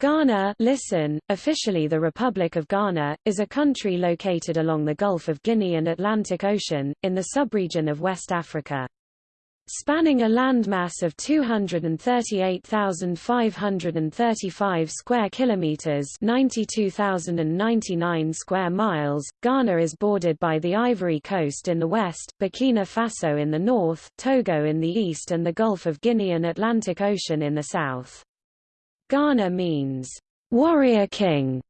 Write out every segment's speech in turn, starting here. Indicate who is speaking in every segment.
Speaker 1: Ghana listen, officially the Republic of Ghana, is a country located along the Gulf of Guinea and Atlantic Ocean, in the subregion of West Africa. Spanning a landmass of 238,535 square kilometers, 92,099 square miles, Ghana is bordered by the Ivory Coast in the west, Burkina Faso in the north, Togo in the east and the Gulf of Guinea and Atlantic Ocean in the south. Ghana means, warrior king.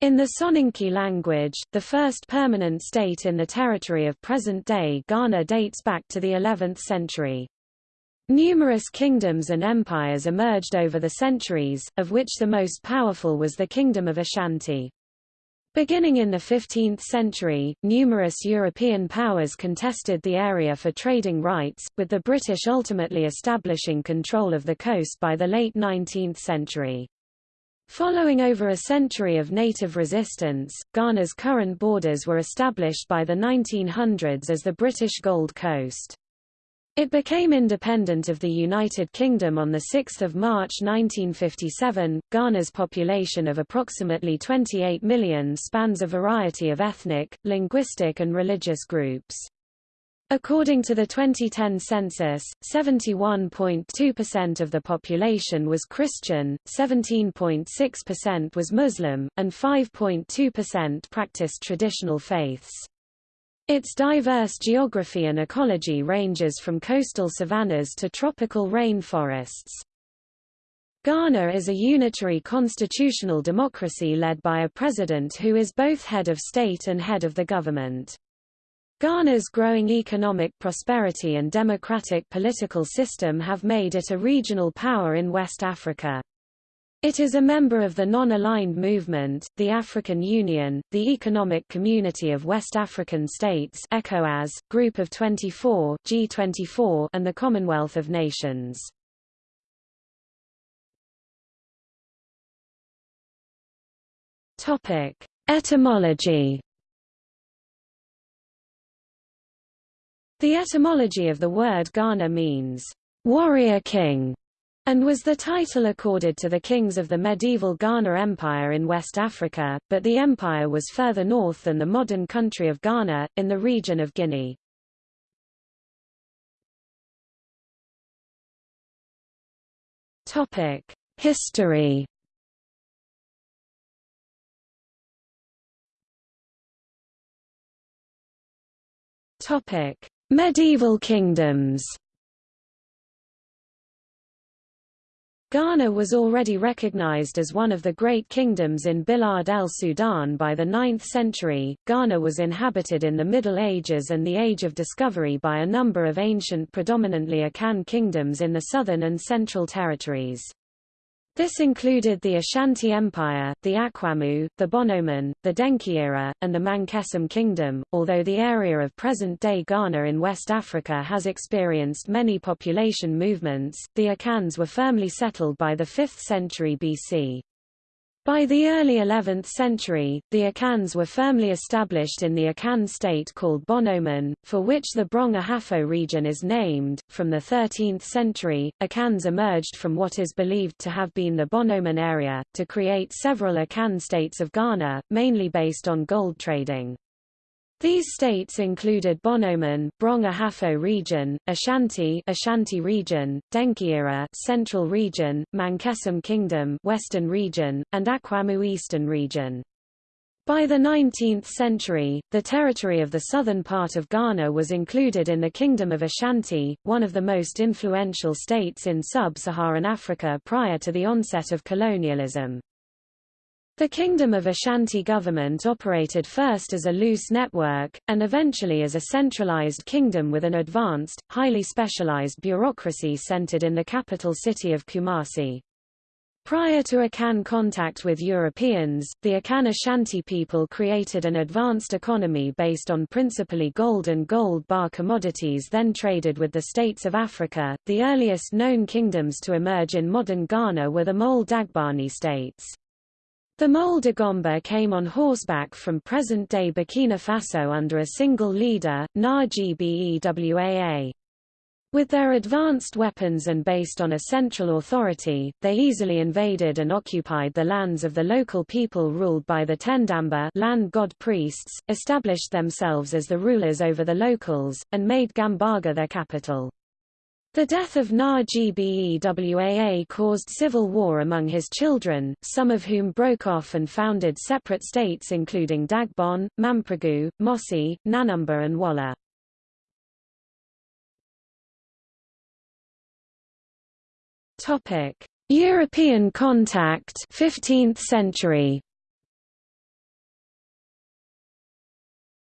Speaker 1: In the Soninke language, the first permanent state in the territory of present-day Ghana dates back to the 11th century. Numerous kingdoms and empires emerged over the centuries, of which the most powerful was the Kingdom of Ashanti. Beginning in the 15th century, numerous European powers contested the area for trading rights, with the British ultimately establishing control of the coast by the late 19th century. Following over a century of native resistance, Ghana's current borders were established by the 1900s as the British Gold Coast. It became independent of the United Kingdom on 6 March 1957. Ghana's population of approximately 28 million spans a variety of ethnic, linguistic and religious groups. According to the 2010 census, 71.2% of the population was Christian, 17.6% was Muslim, and 5.2% practiced traditional faiths. Its diverse geography and ecology ranges from coastal savannas to tropical rainforests. Ghana is a unitary constitutional democracy led by a president who is both head of state and head of the government. Ghana's growing economic prosperity and democratic political system have made it a regional power in West Africa. It is a member of the Non-Aligned Movement, the African Union, the Economic Community of West African States ECOWAS, Group of 24 G24, and the Commonwealth of Nations. Etymology. The etymology of the word Ghana means warrior king and was the title accorded to the kings of the medieval Ghana Empire in West Africa, but the empire was further north than the modern country of Ghana, in the region of Guinea. History Medieval kingdoms Ghana was already recognized as one of the great kingdoms in Bilad el-Sudan by the 9th century. Ghana was inhabited in the Middle Ages and the Age of Discovery by a number of ancient predominantly Akan kingdoms in the southern and central territories. This included the Ashanti Empire, the Akwamu, the Bonoman, the Denkyira, and the Mankessim Kingdom. Although the area of present-day Ghana in West Africa has experienced many population movements, the Akans were firmly settled by the 5th century BC. By the early 11th century, the Akans were firmly established in the Akan state called Bonoman, for which the Brong Ahafo region is named. From the 13th century, Akans emerged from what is believed to have been the Bonoman area, to create several Akan states of Ghana, mainly based on gold trading. These states included Bonoman, Brong Ahafo region, Ashanti, Ashanti region, Denkyira, Central region, Mankessim Kingdom, Western region, and Akwamu Eastern region. By the 19th century, the territory of the southern part of Ghana was included in the Kingdom of Ashanti, one of the most influential states in sub-Saharan Africa prior to the onset of colonialism. The Kingdom of Ashanti government operated first as a loose network, and eventually as a centralized kingdom with an advanced, highly specialized bureaucracy centered in the capital city of Kumasi. Prior to Akan contact with Europeans, the Akan Ashanti people created an advanced economy based on principally gold and gold bar commodities then traded with the states of Africa. The earliest known kingdoms to emerge in modern Ghana were the Mole Dagbani states. The Mole Dagomba came on horseback from present-day Burkina Faso under a single leader, Na Gbewaa. With their advanced weapons and based on a central authority, they easily invaded and occupied the lands of the local people ruled by the Tendamba land god priests, established themselves as the rulers over the locals, and made Gambaga their capital. The death of Na-Gbewaa caused civil war among his children, some of whom broke off and founded separate states including Dagbon, Mamprugu, Mossi, Nanumba and Wala. European contact 15th century.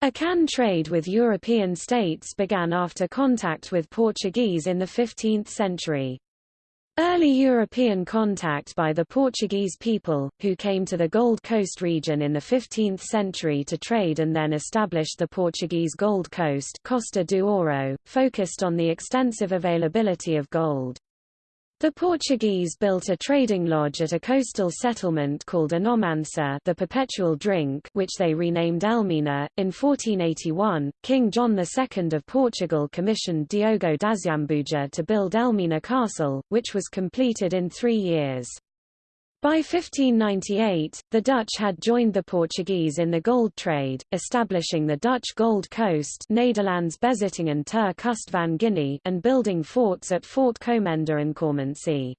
Speaker 1: Akan trade with European states began after contact with Portuguese in the 15th century. Early European contact by the Portuguese people, who came to the Gold Coast region in the 15th century to trade and then established the Portuguese Gold Coast Costa do Ouro, focused on the extensive availability of gold. The Portuguese built a trading lodge at a coastal settlement called Anomansa the perpetual drink which they renamed Elmina. In 1481, King John II of Portugal commissioned Diogo d'Azambuja to build Elmina Castle, which was completed in three years. By 1598, the Dutch had joined the Portuguese in the gold trade, establishing the Dutch Gold Coast Nederlands Bezittingen ter Kust van Guinea and building forts at Fort Komenda and Kormantsi.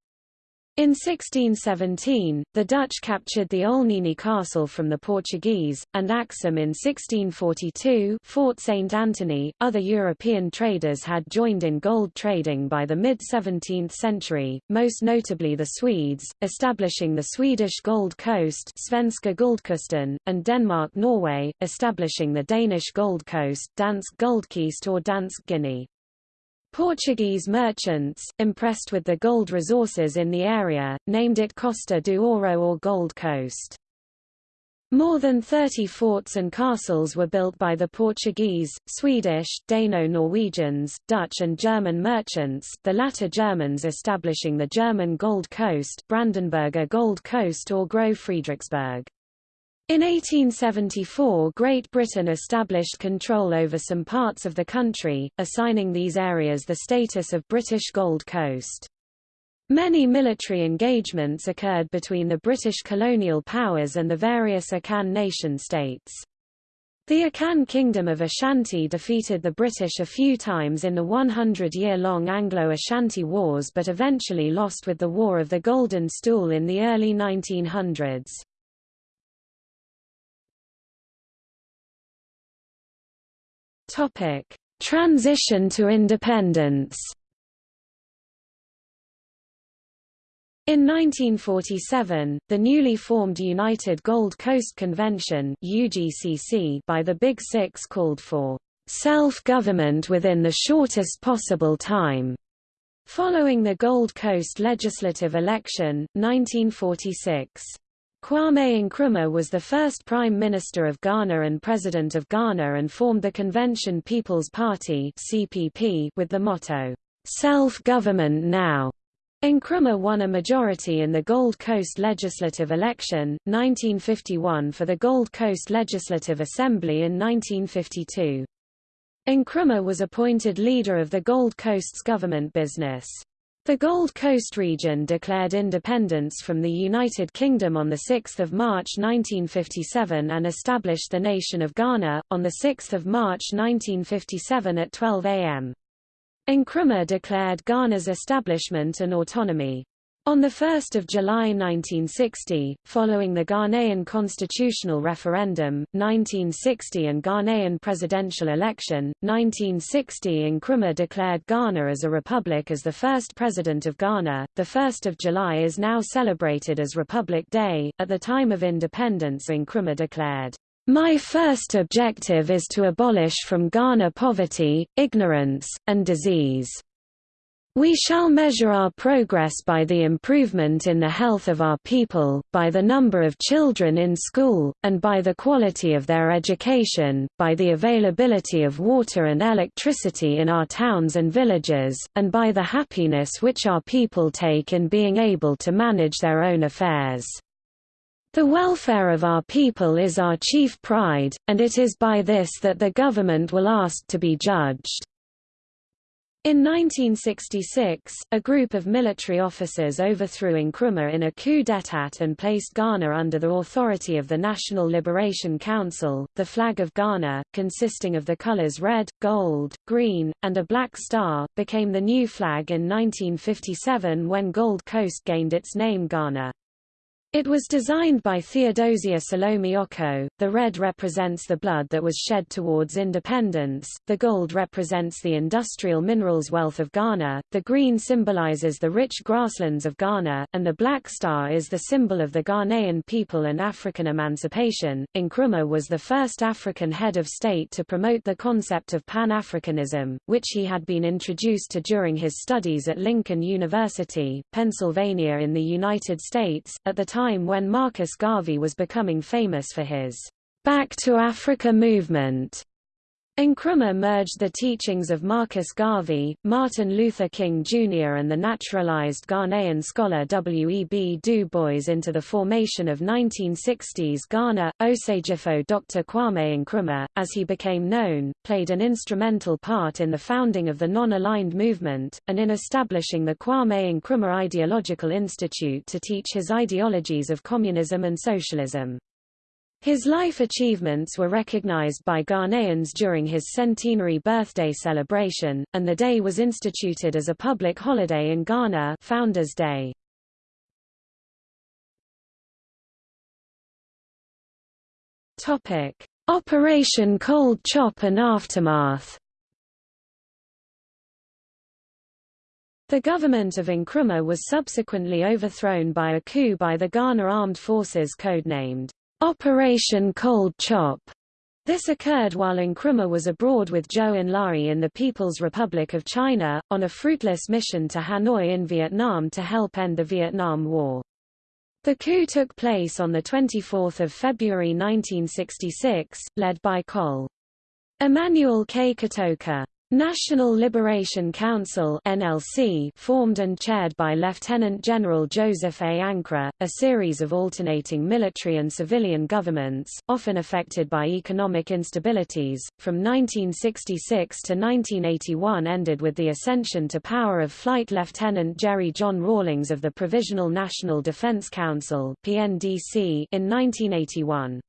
Speaker 1: In 1617, the Dutch captured the Olnini castle from the Portuguese, and Axim in 1642 Fort St. Anthony. Other European traders had joined in gold trading by the mid-17th century, most notably the Swedes, establishing the Swedish Gold Coast Svenska Guldkusten, and Denmark-Norway, establishing the Danish Gold Coast Dansk Guldkyst or Dansk Guinea. Portuguese merchants, impressed with the gold resources in the area, named it Costa do Ouro or Gold Coast. More than 30 forts and castles were built by the Portuguese, Swedish, Dano-Norwegians, Dutch and German merchants, the latter Germans establishing the German Gold Coast Brandenburger Gold Coast or Groß Friedrichsburg. In 1874 Great Britain established control over some parts of the country, assigning these areas the status of British Gold Coast. Many military engagements occurred between the British colonial powers and the various Akan nation-states. The Akan Kingdom of Ashanti defeated the British a few times in the 100-year-long Anglo-Ashanti Wars but eventually lost with the War of the Golden Stool in the early 1900s. Topic: Transition to independence. In 1947, the newly formed United Gold Coast Convention (UGCC) by the Big Six called for self-government within the shortest possible time. Following the Gold Coast legislative election, 1946. Kwame Nkrumah was the first Prime Minister of Ghana and President of Ghana and formed the Convention People's Party (CPP) with the motto, "Self-government now." Nkrumah won a majority in the Gold Coast legislative election, 1951 for the Gold Coast Legislative Assembly in 1952. Nkrumah was appointed leader of the Gold Coast's government business. The Gold Coast region declared independence from the United Kingdom on 6 March 1957 and established the nation of Ghana, on 6 March 1957 at 12 am. Nkrumah declared Ghana's establishment and autonomy. On 1 July 1960, following the Ghanaian constitutional referendum, 1960 and Ghanaian presidential election, 1960 Nkrumah declared Ghana as a republic as the first president of Ghana. The 1st of July is now celebrated as Republic Day. At the time of independence Nkrumah declared, "My first objective is to abolish from Ghana poverty, ignorance, and disease." We shall measure our progress by the improvement in the health of our people, by the number of children in school, and by the quality of their education, by the availability of water and electricity in our towns and villages, and by the happiness which our people take in being able to manage their own affairs. The welfare of our people is our chief pride, and it is by this that the government will ask to be judged. In 1966, a group of military officers overthrew Nkrumah in a coup d'état and placed Ghana under the authority of the National Liberation Council. The flag of Ghana, consisting of the colors red, gold, green, and a black star, became the new flag in 1957 when Gold Coast gained its name Ghana. It was designed by Theodosia Salome Okoh. The red represents the blood that was shed towards independence, the gold represents the industrial minerals wealth of Ghana, the green symbolizes the rich grasslands of Ghana, and the black star is the symbol of the Ghanaian people and African emancipation. Nkrumah was the first African head of state to promote the concept of Pan-Africanism, which he had been introduced to during his studies at Lincoln University, Pennsylvania in the United States, at the time time when Marcus Garvey was becoming famous for his Back to Africa movement. Nkrumah merged the teachings of Marcus Garvey, Martin Luther King Jr. and the naturalized Ghanaian scholar W. E. B. Du Bois into the formation of 1960s Ghana. Osagyefo Dr. Kwame Nkrumah, as he became known, played an instrumental part in the founding of the Non-Aligned Movement, and in establishing the Kwame Nkrumah Ideological Institute to teach his ideologies of communism and socialism. His life achievements were recognized by Ghanaians during his centenary birthday celebration, and the day was instituted as a public holiday in Ghana Founders Day. Operation Cold Chop and aftermath The government of Nkrumah was subsequently overthrown by a coup by the Ghana Armed Forces codenamed Operation Cold Chop. This occurred while Nkrumah was abroad with Zhou Enlai in the People's Republic of China, on a fruitless mission to Hanoi in Vietnam to help end the Vietnam War. The coup took place on 24 February 1966, led by Col. Emmanuel K. Kotoka. National Liberation Council NLC formed and chaired by Lieutenant General Joseph A. Ankrah, a series of alternating military and civilian governments, often affected by economic instabilities, from 1966 to 1981 ended with the ascension to power of Flight Lieutenant Jerry John Rawlings of the Provisional National Defense Council in 1981.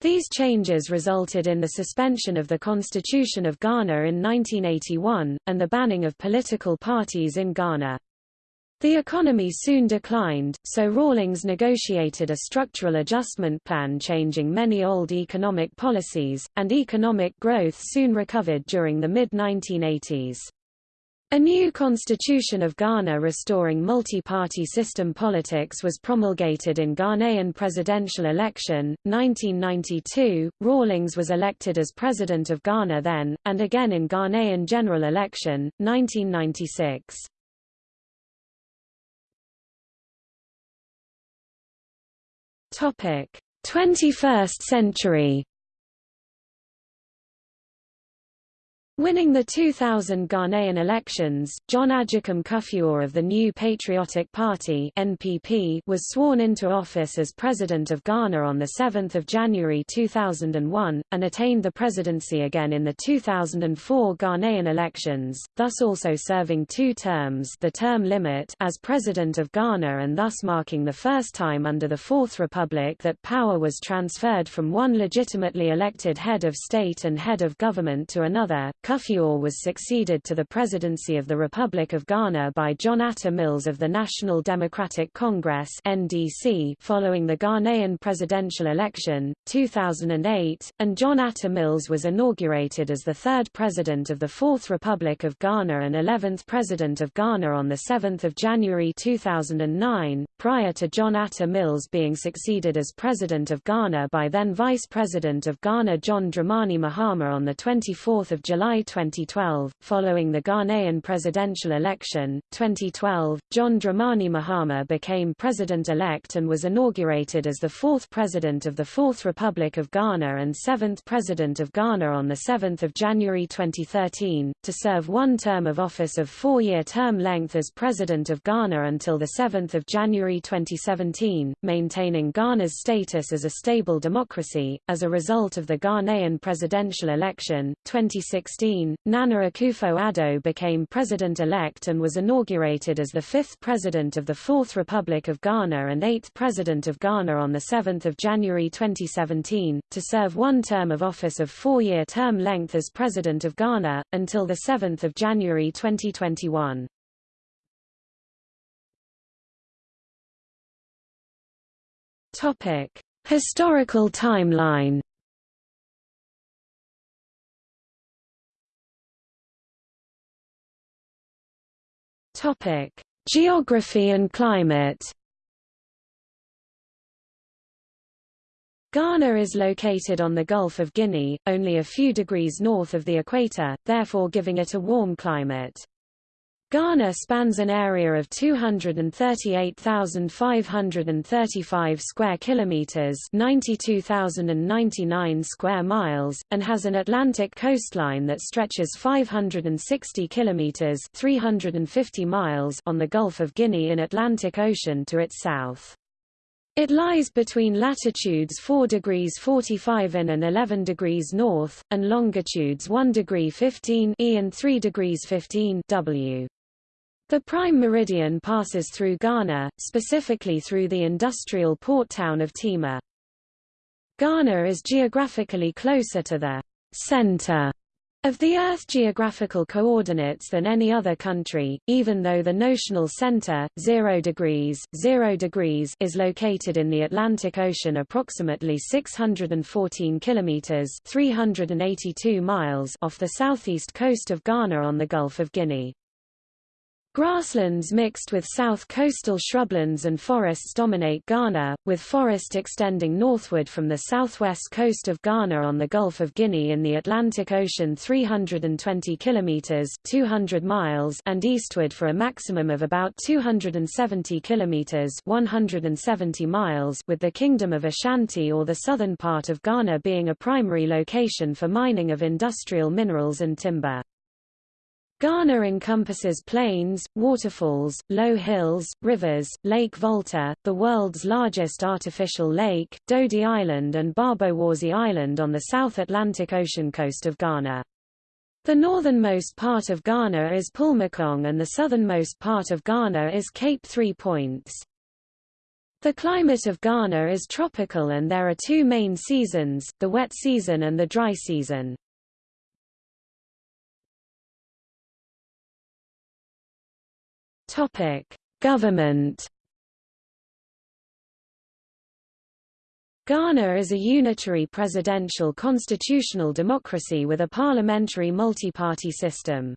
Speaker 1: These changes resulted in the suspension of the Constitution of Ghana in 1981, and the banning of political parties in Ghana. The economy soon declined, so Rawlings negotiated a structural adjustment plan changing many old economic policies, and economic growth soon recovered during the mid-1980s. A new constitution of Ghana restoring multi-party system politics was promulgated in Ghanaian presidential election, 1992. Rawlings was elected as president of Ghana then, and again in Ghanaian general election, 1996. Topic: 21st century Winning the 2000 Ghanaian elections, John Agyekum Kufuor of the New Patriotic Party (NPP) was sworn into office as President of Ghana on 7 January 2001, and attained the presidency again in the 2004 Ghanaian elections, thus also serving two terms the term limit as President of Ghana and thus marking the first time under the Fourth Republic that power was transferred from one legitimately elected head of state and head of government to another. Kufuor was succeeded to the presidency of the Republic of Ghana by John Atta Mills of the National Democratic Congress NDC following the Ghanaian presidential election, 2008, and John Atta Mills was inaugurated as the third president of the Fourth Republic of Ghana and 11th president of Ghana on 7 January 2009, prior to John Atta Mills being succeeded as president of Ghana by then vice president of Ghana John Dramani Mahama on 24 July 2012, following the Ghanaian presidential election, 2012, John Dramani Mahama became president-elect and was inaugurated as the fourth president of the Fourth Republic of Ghana and seventh president of Ghana on 7 January 2013, to serve one term of office of four-year term length as president of Ghana until 7 January 2017, maintaining Ghana's status as a stable democracy. As a result of the Ghanaian presidential election, 2016 2016, Nana Akufo-Addo became president-elect and was inaugurated as the fifth president of the Fourth Republic of Ghana and eighth president of Ghana on 7 January 2017, to serve one term of office of four-year term length as president of Ghana, until 7 January 2021. Topic: Historical timeline. Topic: Geography and climate. Ghana is located on the Gulf of Guinea, only a few degrees north of the equator, therefore giving it a warm climate. Ghana spans an area of 238,535 square kilometers, 92,099 square miles, and has an Atlantic coastline that stretches 560 kilometers, 350 miles on the Gulf of Guinea in Atlantic Ocean to its south. It lies between latitudes 4 degrees 45 in and 11 degrees north, and longitudes 1 degree 15 E and 3 degrees 15 W. The prime meridian passes through Ghana, specifically through the industrial port town of Tema. Ghana is geographically closer to the center of the Earth geographical coordinates than any other country, even though the notional center, 0 degrees, 0 degrees is located in the Atlantic Ocean approximately 614 kilometers 382 miles off the southeast coast of Ghana on the Gulf of Guinea. Grasslands mixed with south coastal shrublands and forests dominate Ghana, with forest extending northward from the southwest coast of Ghana on the Gulf of Guinea in the Atlantic Ocean 320 kilometers (200 miles) and eastward for a maximum of about 270 kilometers (170 miles), with the Kingdom of Ashanti or the southern part of Ghana being a primary location for mining of industrial minerals and timber. Ghana encompasses plains, waterfalls, low hills, rivers, Lake Volta, the world's largest artificial lake, Dodi Island and Bobowasi Island on the South Atlantic Ocean coast of Ghana. The northernmost part of Ghana is Pulmakong and the southernmost part of Ghana is Cape Three Points. The climate of Ghana is tropical and there are two main seasons, the wet season and the dry season. Topic: Government. Ghana is a unitary presidential constitutional democracy with a parliamentary multi-party system.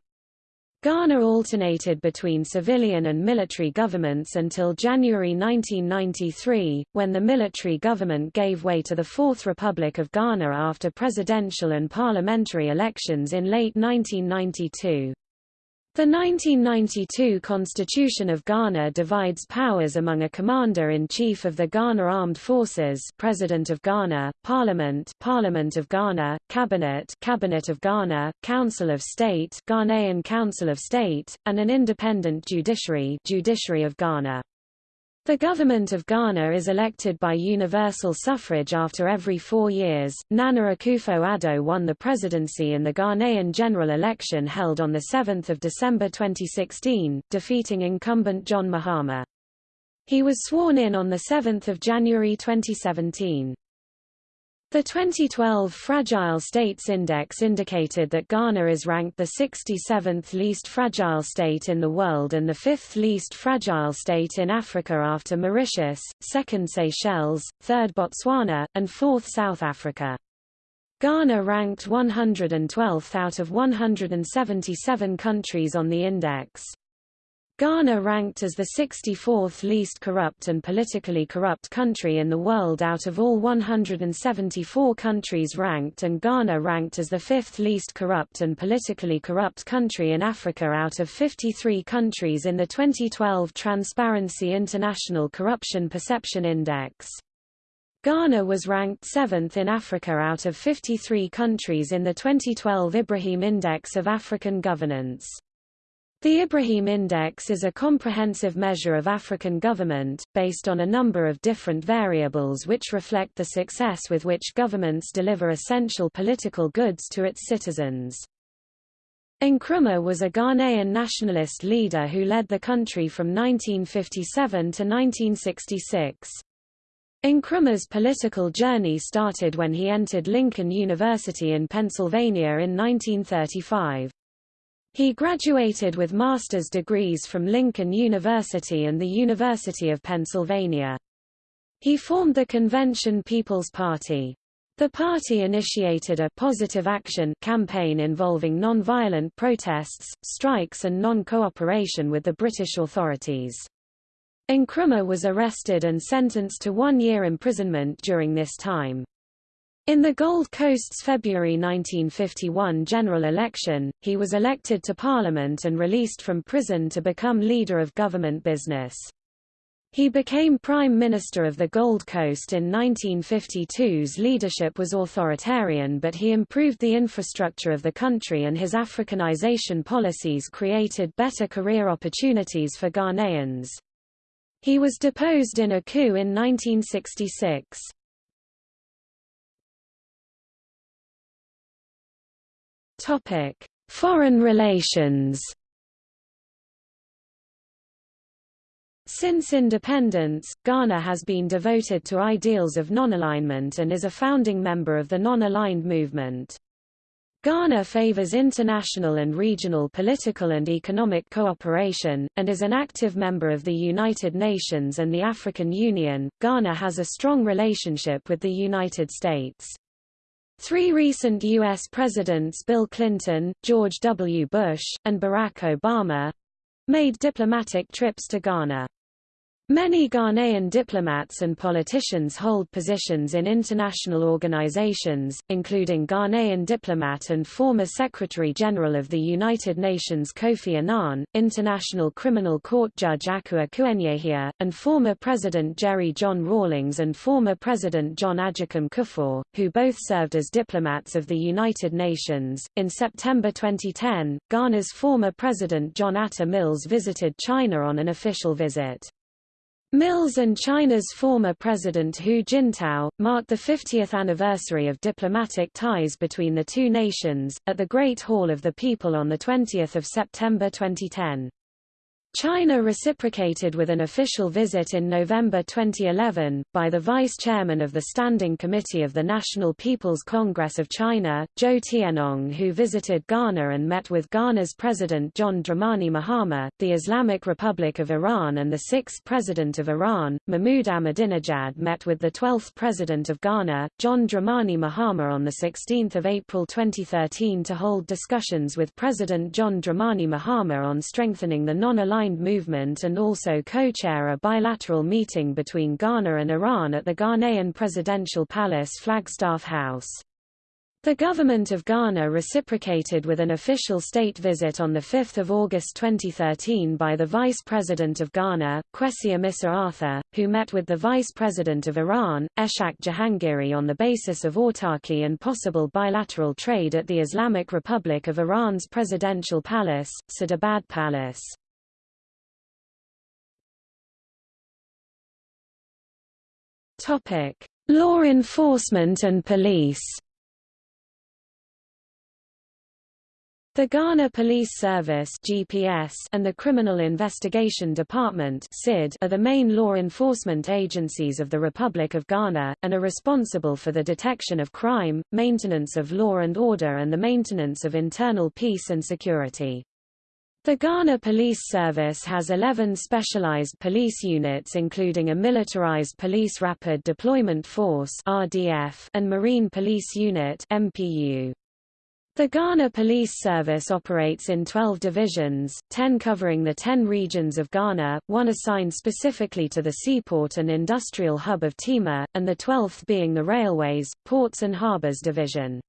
Speaker 1: Ghana alternated between civilian and military governments until January 1993, when the military government gave way to the Fourth Republic of Ghana after presidential and parliamentary elections in late 1992. The 1992 Constitution of Ghana divides powers among a Commander-in-Chief of the Ghana Armed Forces President of Ghana, Parliament Parliament of Ghana, Cabinet Cabinet of Ghana, Council of State Ghanaian Council of State, and an independent judiciary Judiciary of Ghana. The government of Ghana is elected by universal suffrage after every four years. Nana Akufo-Addo won the presidency in the Ghanaian general election held on 7 December 2016, defeating incumbent John Mahama. He was sworn in on 7 January 2017. The 2012 Fragile States Index indicated that Ghana is ranked the 67th least fragile state in the world and the fifth least fragile state in Africa after Mauritius, second Seychelles, third Botswana, and fourth South Africa. Ghana ranked 112th out of 177 countries on the index. Ghana ranked as the 64th least corrupt and politically corrupt country in the world out of all 174 countries ranked and Ghana ranked as the fifth least corrupt and politically corrupt country in Africa out of 53 countries in the 2012 Transparency International Corruption Perception Index. Ghana was ranked 7th in Africa out of 53 countries in the 2012 Ibrahim Index of African Governance. The Ibrahim Index is a comprehensive measure of African government, based on a number of different variables which reflect the success with which governments deliver essential political goods to its citizens. Nkrumah was a Ghanaian nationalist leader who led the country from 1957 to 1966. Nkrumah's political journey started when he entered Lincoln University in Pennsylvania in 1935. He graduated with master's degrees from Lincoln University and the University of Pennsylvania. He formed the Convention People's Party. The party initiated a positive action campaign involving non-violent protests, strikes and non-cooperation with the British authorities. Nkrumah was arrested and sentenced to one year imprisonment during this time. In the Gold Coast's February 1951 general election, he was elected to Parliament and released from prison to become leader of government business. He became Prime Minister of the Gold Coast in 1952's leadership was authoritarian but he improved the infrastructure of the country and his Africanization policies created better career opportunities for Ghanaians. He was deposed in a coup in 1966. Foreign relations Since independence, Ghana has been devoted to ideals of non-alignment and is a founding member of the non-aligned movement. Ghana favors international and regional political and economic cooperation, and is an active member of the United Nations and the African Union. Ghana has a strong relationship with the United States. Three recent U.S. presidents Bill Clinton, George W. Bush, and Barack Obama made diplomatic trips to Ghana. Many Ghanaian diplomats and politicians hold positions in international organizations, including Ghanaian diplomat and former Secretary-General of the United Nations Kofi Annan, International Criminal Court Judge Akua Kuenyehia, and former President Jerry John Rawlings and former President John Agyekum Kufuor, who both served as diplomats of the United Nations. In September 2010, Ghana's former President John Atta Mills visited China on an official visit. Mills and China's former President Hu Jintao, marked the 50th anniversary of diplomatic ties between the two nations, at the Great Hall of the People on 20 September 2010. China reciprocated with an official visit in November 2011, by the vice chairman of the Standing Committee of the National People's Congress of China, Zhou Tienong who visited Ghana and met with Ghana's President John Dramani Mahama, the Islamic Republic of Iran and the sixth President of Iran, Mahmoud Ahmadinejad met with the 12th President of Ghana, John Dramani Mahama on 16 April 2013 to hold discussions with President John Dramani Mahama on strengthening the non-aligned movement and also co-chair a bilateral meeting between Ghana and Iran at the Ghanaian Presidential Palace Flagstaff House. The government of Ghana reciprocated with an official state visit on 5 August 2013 by the Vice President of Ghana, Kwesi Amissah Arthur, who met with the Vice President of Iran, Ishaq Jahangiri on the basis of autarky and possible bilateral trade at the Islamic Republic of Iran's presidential palace, Sadabad Palace. Topic: Law enforcement and police. The Ghana Police Service (GPS) and the Criminal Investigation Department (CID) are the main law enforcement agencies of the Republic of Ghana and are responsible for the detection of crime, maintenance of law and order and the maintenance of internal peace and security. The Ghana Police Service has 11 specialized police units including a militarized Police Rapid Deployment Force RDF and Marine Police Unit MPU. The Ghana Police Service operates in 12 divisions, 10 covering the 10 regions of Ghana, one assigned specifically to the seaport and industrial hub of Tema, and the 12th being the Railways, Ports and Harbours Division.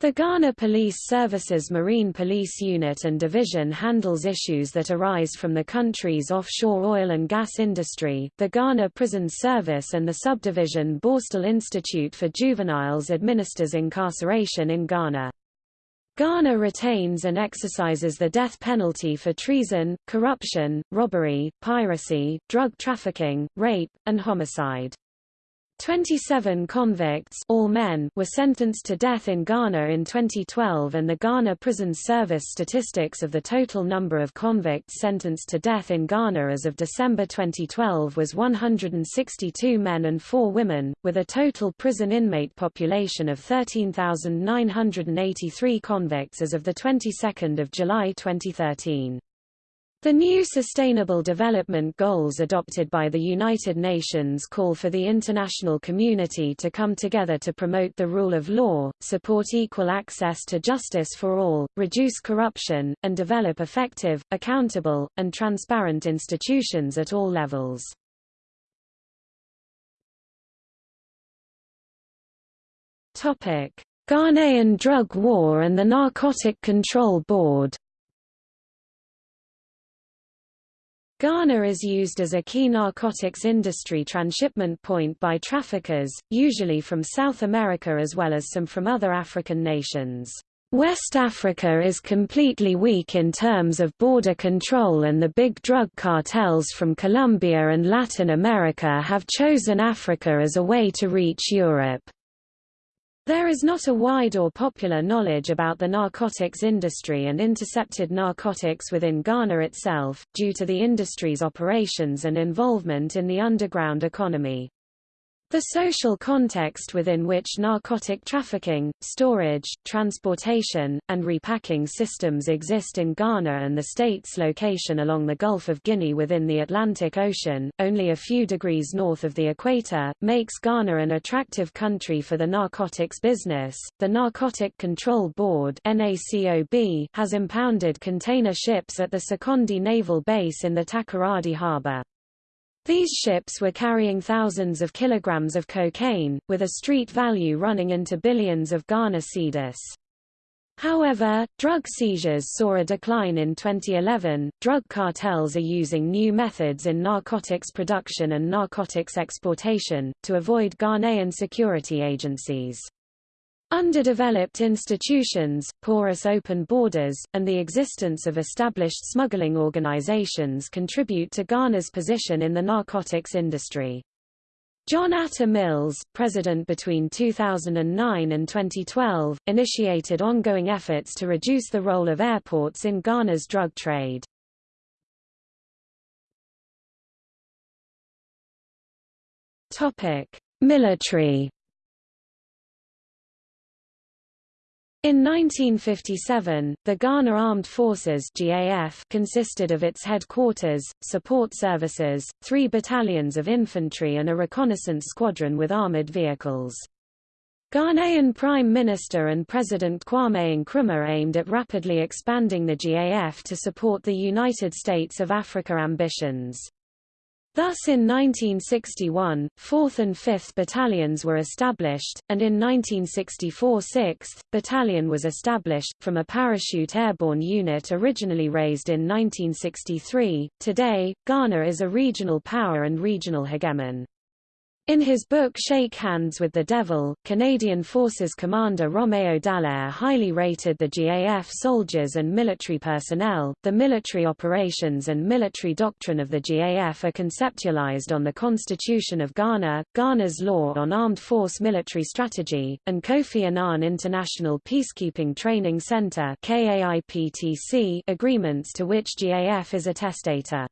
Speaker 1: The Ghana Police Service's Marine Police Unit and Division handles issues that arise from the country's offshore oil and gas industry. The Ghana Prison Service and the subdivision Borstal Institute for Juveniles administers incarceration in Ghana. Ghana retains and exercises the death penalty for treason, corruption, robbery, piracy, drug trafficking, rape, and homicide. 27 convicts all men were sentenced to death in Ghana in 2012 and the Ghana Prison Service statistics of the total number of convicts sentenced to death in Ghana as of December 2012 was 162 men and 4 women, with a total prison inmate population of 13,983 convicts as of the 22nd of July 2013. The new Sustainable Development Goals adopted by the United Nations call for the international community to come together to promote the rule of law, support equal access to justice for all, reduce corruption, and develop effective, accountable, and transparent institutions at all levels. Ghanaian drug war and the Narcotic Control Board Ghana is used as a key narcotics industry transshipment point by traffickers, usually from South America as well as some from other African nations. West Africa is completely weak in terms of border control and the big drug cartels from Colombia and Latin America have chosen Africa as a way to reach Europe. There is not a wide or popular knowledge about the narcotics industry and intercepted narcotics within Ghana itself, due to the industry's operations and involvement in the underground economy. The social context within which narcotic trafficking, storage, transportation, and repacking systems exist in Ghana and the state's location along the Gulf of Guinea within the Atlantic Ocean, only a few degrees north of the equator, makes Ghana an attractive country for the narcotics business. The Narcotic Control Board has impounded container ships at the Sekondi Naval Base in the Takoradi harbor. These ships were carrying thousands of kilograms of cocaine, with a street value running into billions of Ghana cedis. However, drug seizures saw a decline in 2011. Drug cartels are using new methods in narcotics production and narcotics exportation, to avoid Ghanaian security agencies. Underdeveloped institutions, porous open borders, and the existence of established smuggling organizations contribute to Ghana's position in the narcotics industry. John Atta Mills, president between 2009 and 2012, initiated ongoing efforts to reduce the role of airports in Ghana's drug trade. Military In 1957, the Ghana Armed Forces GAF consisted of its headquarters, support services, three battalions of infantry and a reconnaissance squadron with armored vehicles. Ghanaian Prime Minister and President Kwame Nkrumah aimed at rapidly expanding the GAF to support the United States of Africa ambitions. Thus in 1961, 4th and 5th Battalions were established, and in 1964 6th Battalion was established, from a parachute airborne unit originally raised in 1963. Today, Ghana is a regional power and regional hegemon. In his book Shake Hands with the Devil, Canadian Forces Commander Romeo Dallaire highly rated the GAF soldiers and military personnel. The military operations and military doctrine of the GAF are conceptualized on the Constitution of Ghana, Ghana's Law on Armed Force Military Strategy, and Kofi Annan International Peacekeeping Training Center agreements to which GAF is a testator.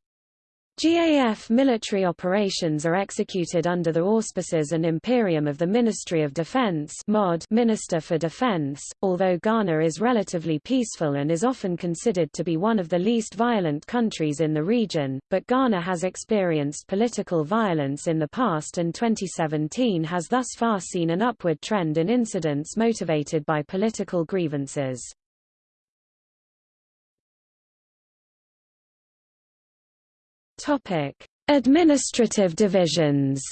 Speaker 1: GAF military operations are executed under the auspices and imperium of the Ministry of Defense MOD Minister for Defense, although Ghana is relatively peaceful and is often considered to be one of the least violent countries in the region, but Ghana has experienced political violence in the past and 2017 has thus far seen an upward trend in incidents motivated by political grievances. Topic: Administrative divisions.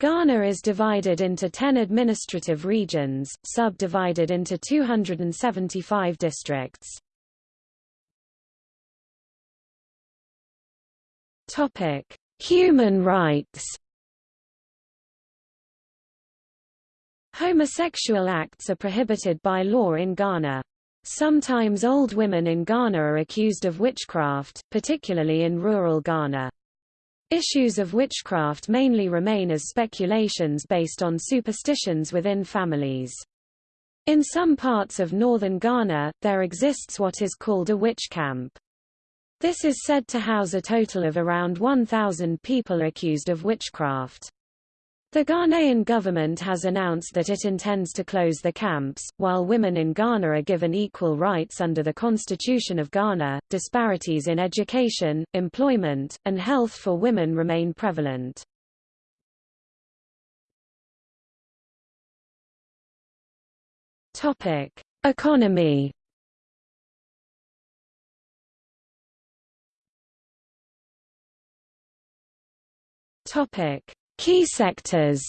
Speaker 1: Ghana is divided into 10 administrative regions, subdivided into 275 districts. Topic: Human rights. Homosexual acts are prohibited by law in Ghana. Sometimes old women in Ghana are accused of witchcraft, particularly in rural Ghana. Issues of witchcraft mainly remain as speculations based on superstitions within families. In some parts of northern Ghana, there exists what is called a witch camp. This is said to house a total of around 1,000 people accused of witchcraft. The Ghanaian government has announced that it intends to close the camps, while women in Ghana are given equal rights under the Constitution of Ghana. Disparities in education, employment, and health for women remain prevalent. Topic: Economy. Topic: Key sectors.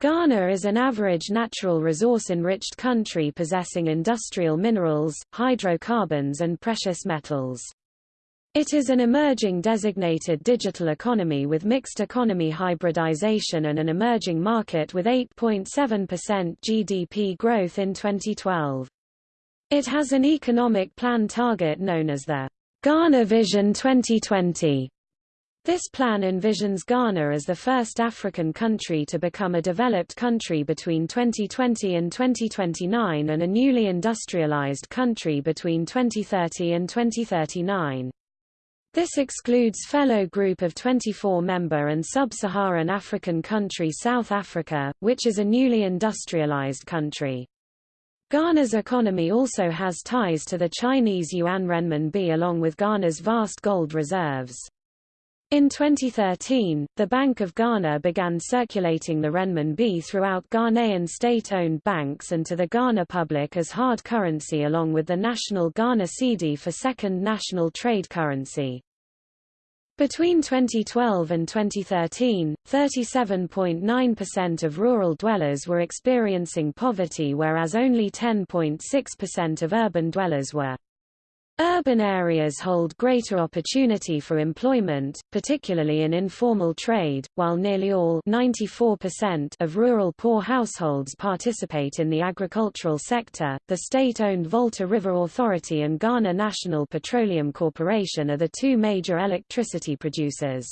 Speaker 1: Ghana is an average natural resource-enriched country possessing industrial minerals, hydrocarbons and precious metals. It is an emerging designated digital economy with mixed economy hybridization and an emerging market with 8.7% GDP growth in 2012. It has an economic plan target known as the Ghana Vision 2020. This plan envisions Ghana as the first African country to become a developed country between 2020 and 2029 and a newly industrialized country between 2030 and 2039. This excludes fellow group of 24-member and sub-Saharan African country South Africa, which is a newly industrialized country. Ghana's economy also has ties to the Chinese yuan renminbi along with Ghana's vast gold reserves. In 2013, the Bank of Ghana began circulating the renminbi throughout Ghanaian state-owned banks and to the Ghana public as hard currency along with the national Ghana cedi for second national trade currency. Between 2012 and 2013, 37.9% of rural dwellers were experiencing poverty whereas only 10.6% of urban dwellers were. Urban areas hold greater opportunity for employment, particularly in informal trade, while nearly all 94% of rural poor households participate in the agricultural sector. The state-owned Volta River Authority and Ghana National Petroleum Corporation are the two major electricity producers.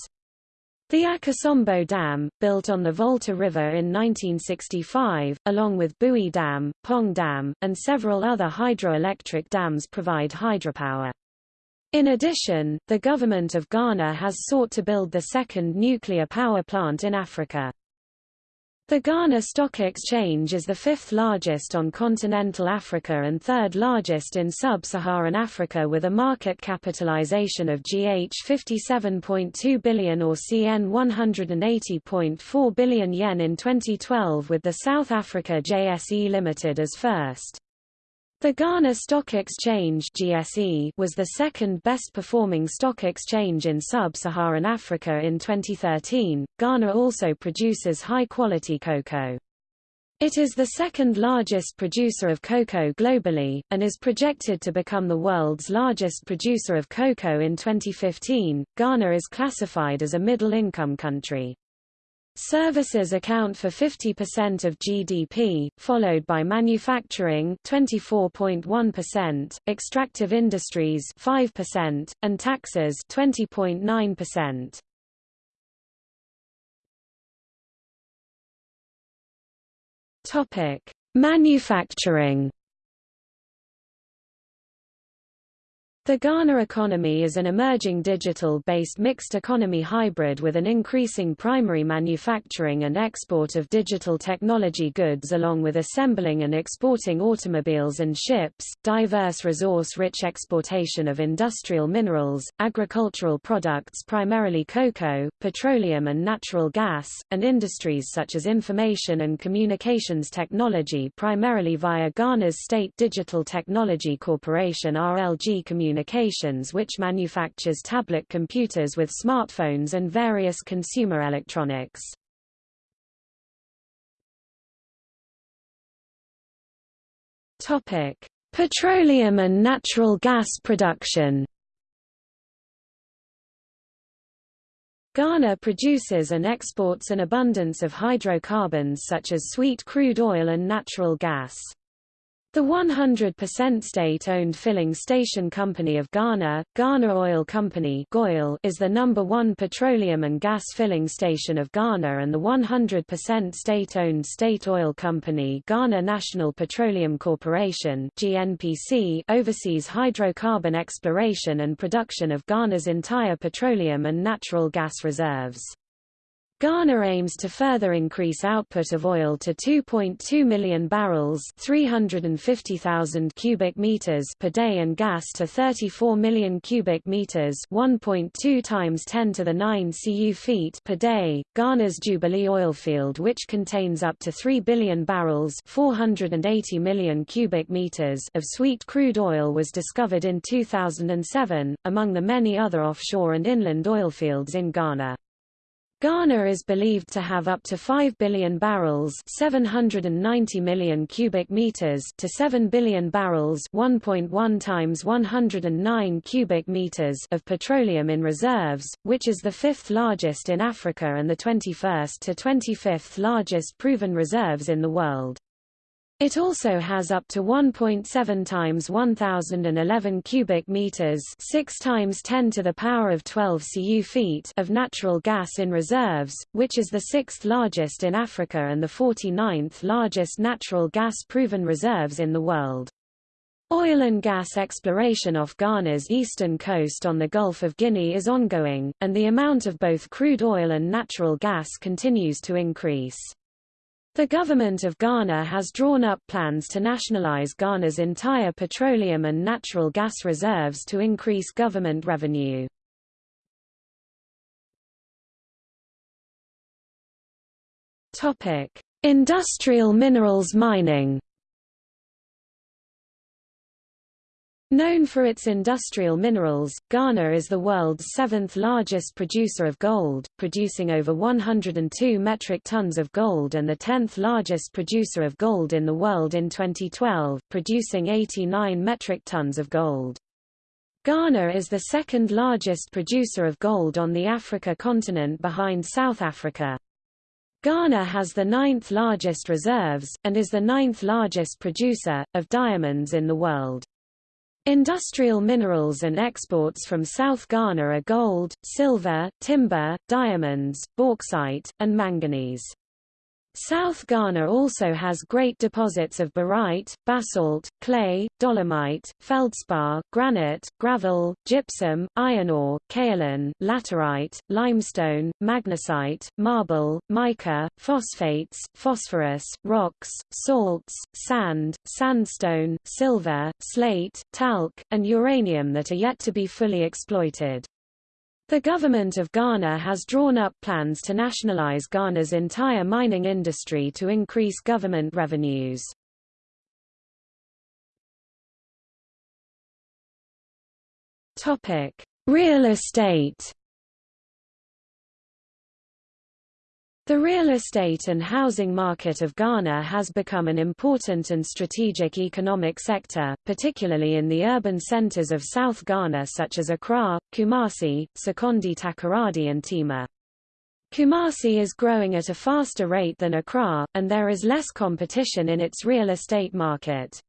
Speaker 1: The Akosombo Dam, built on the Volta River in 1965, along with Bui Dam, Kpong Dam, and several other hydroelectric dams provide hydropower. In addition, the government of Ghana has sought to build the second nuclear power plant in Africa. The Ghana Stock Exchange is the fifth largest on continental Africa and third largest in sub-Saharan Africa with a market capitalization of GH 57.2 billion or CN 180.4 billion yen in 2012 with the South Africa JSE Limited as first. The Ghana Stock Exchange GSE was the second best performing stock exchange in sub-Saharan Africa in 2013. Ghana also produces high quality cocoa. It is the second largest producer of cocoa globally, and is projected to become the world's largest producer of cocoa in 2015. Ghana is classified as a middle income country. Services account for 50% of GDP, followed by manufacturing 24.1%, extractive industries 5%, and taxes 20.9%. Topic: Manufacturing The Ghana economy is an emerging digital-based mixed economy hybrid with an increasing primary manufacturing and export of digital technology goods along with assembling and exporting automobiles and ships, diverse resource-rich exportation of industrial minerals, agricultural products primarily cocoa, petroleum and natural gas, and industries such as information and communications technology primarily via Ghana's State Digital Technology Corporation RLG Communications Communications which manufactures tablet computers with smartphones and various consumer electronics. Topic: Petroleum and natural gas production. Ghana produces and exports an abundance of hydrocarbons such as sweet crude oil and natural gas. The 100% state-owned filling station company of Ghana, Ghana Oil Company is the number one petroleum and gas filling station of Ghana and the 100% state-owned state oil company Ghana National Petroleum Corporation GNPC oversees hydrocarbon exploration and production of Ghana's entire petroleum and natural gas reserves. Ghana aims to further increase output of oil to 2.2 million barrels 350,000 cubic meters per day and gas to 34 million cubic meters 1.2 times 10 to the 9 cu feet per day. Ghana's Jubilee oil field which contains up to 3 billion barrels 480 million cubic meters of sweet crude oil was discovered in 2007, among the many other offshore and inland oil fields in Ghana. Ghana is believed to have up to 5 billion barrels 790 million cubic meters to 7 billion barrels 1.1 times 109 cubic meters of petroleum in reserves, which is the fifth largest in Africa and the 21st to 25th largest proven reserves in the world. It also has up to 1.7 times 1011 cubic meters, 6 times 10 to the power of 12 cu feet of natural gas in reserves, which is the sixth largest in Africa and the 49th largest natural gas proven reserves in the world. Oil and gas exploration off Ghana's eastern coast on the Gulf of Guinea is ongoing, and the amount of both crude oil and natural gas continues to increase. The government of Ghana has drawn up plans to nationalize Ghana's entire petroleum and natural gas reserves to increase government revenue. Topic: Industrial minerals mining Known for its industrial minerals, Ghana is the world's seventh largest producer of gold, producing over 102 metric tons of gold and the 10th largest producer of gold in the world in 2012, producing 89 metric tons of gold. Ghana is the second largest producer of gold on the Africa continent behind South Africa. Ghana has the ninth largest reserves, and is the ninth largest producer, of diamonds in the world. Industrial minerals and exports from South Ghana are gold, silver, timber, diamonds, bauxite, and manganese. South Ghana also has great deposits of barite, basalt, clay, dolomite, feldspar, granite, gravel, gypsum, iron ore, kaolin, laterite, limestone, magnesite, marble, mica, phosphates, phosphorus, rocks, salts, sand, sandstone, silver, slate, talc, and uranium that are yet to be fully exploited. The government of Ghana has drawn up plans to nationalize Ghana's entire mining industry to increase government revenues. Topic: Real estate The real estate and housing market of Ghana has become an important and strategic economic sector, particularly in the urban centers of South Ghana such as Accra, Kumasi, Sekondi Takoradi and Tema. Kumasi is growing at a faster rate than Accra, and there is less competition in its real estate market.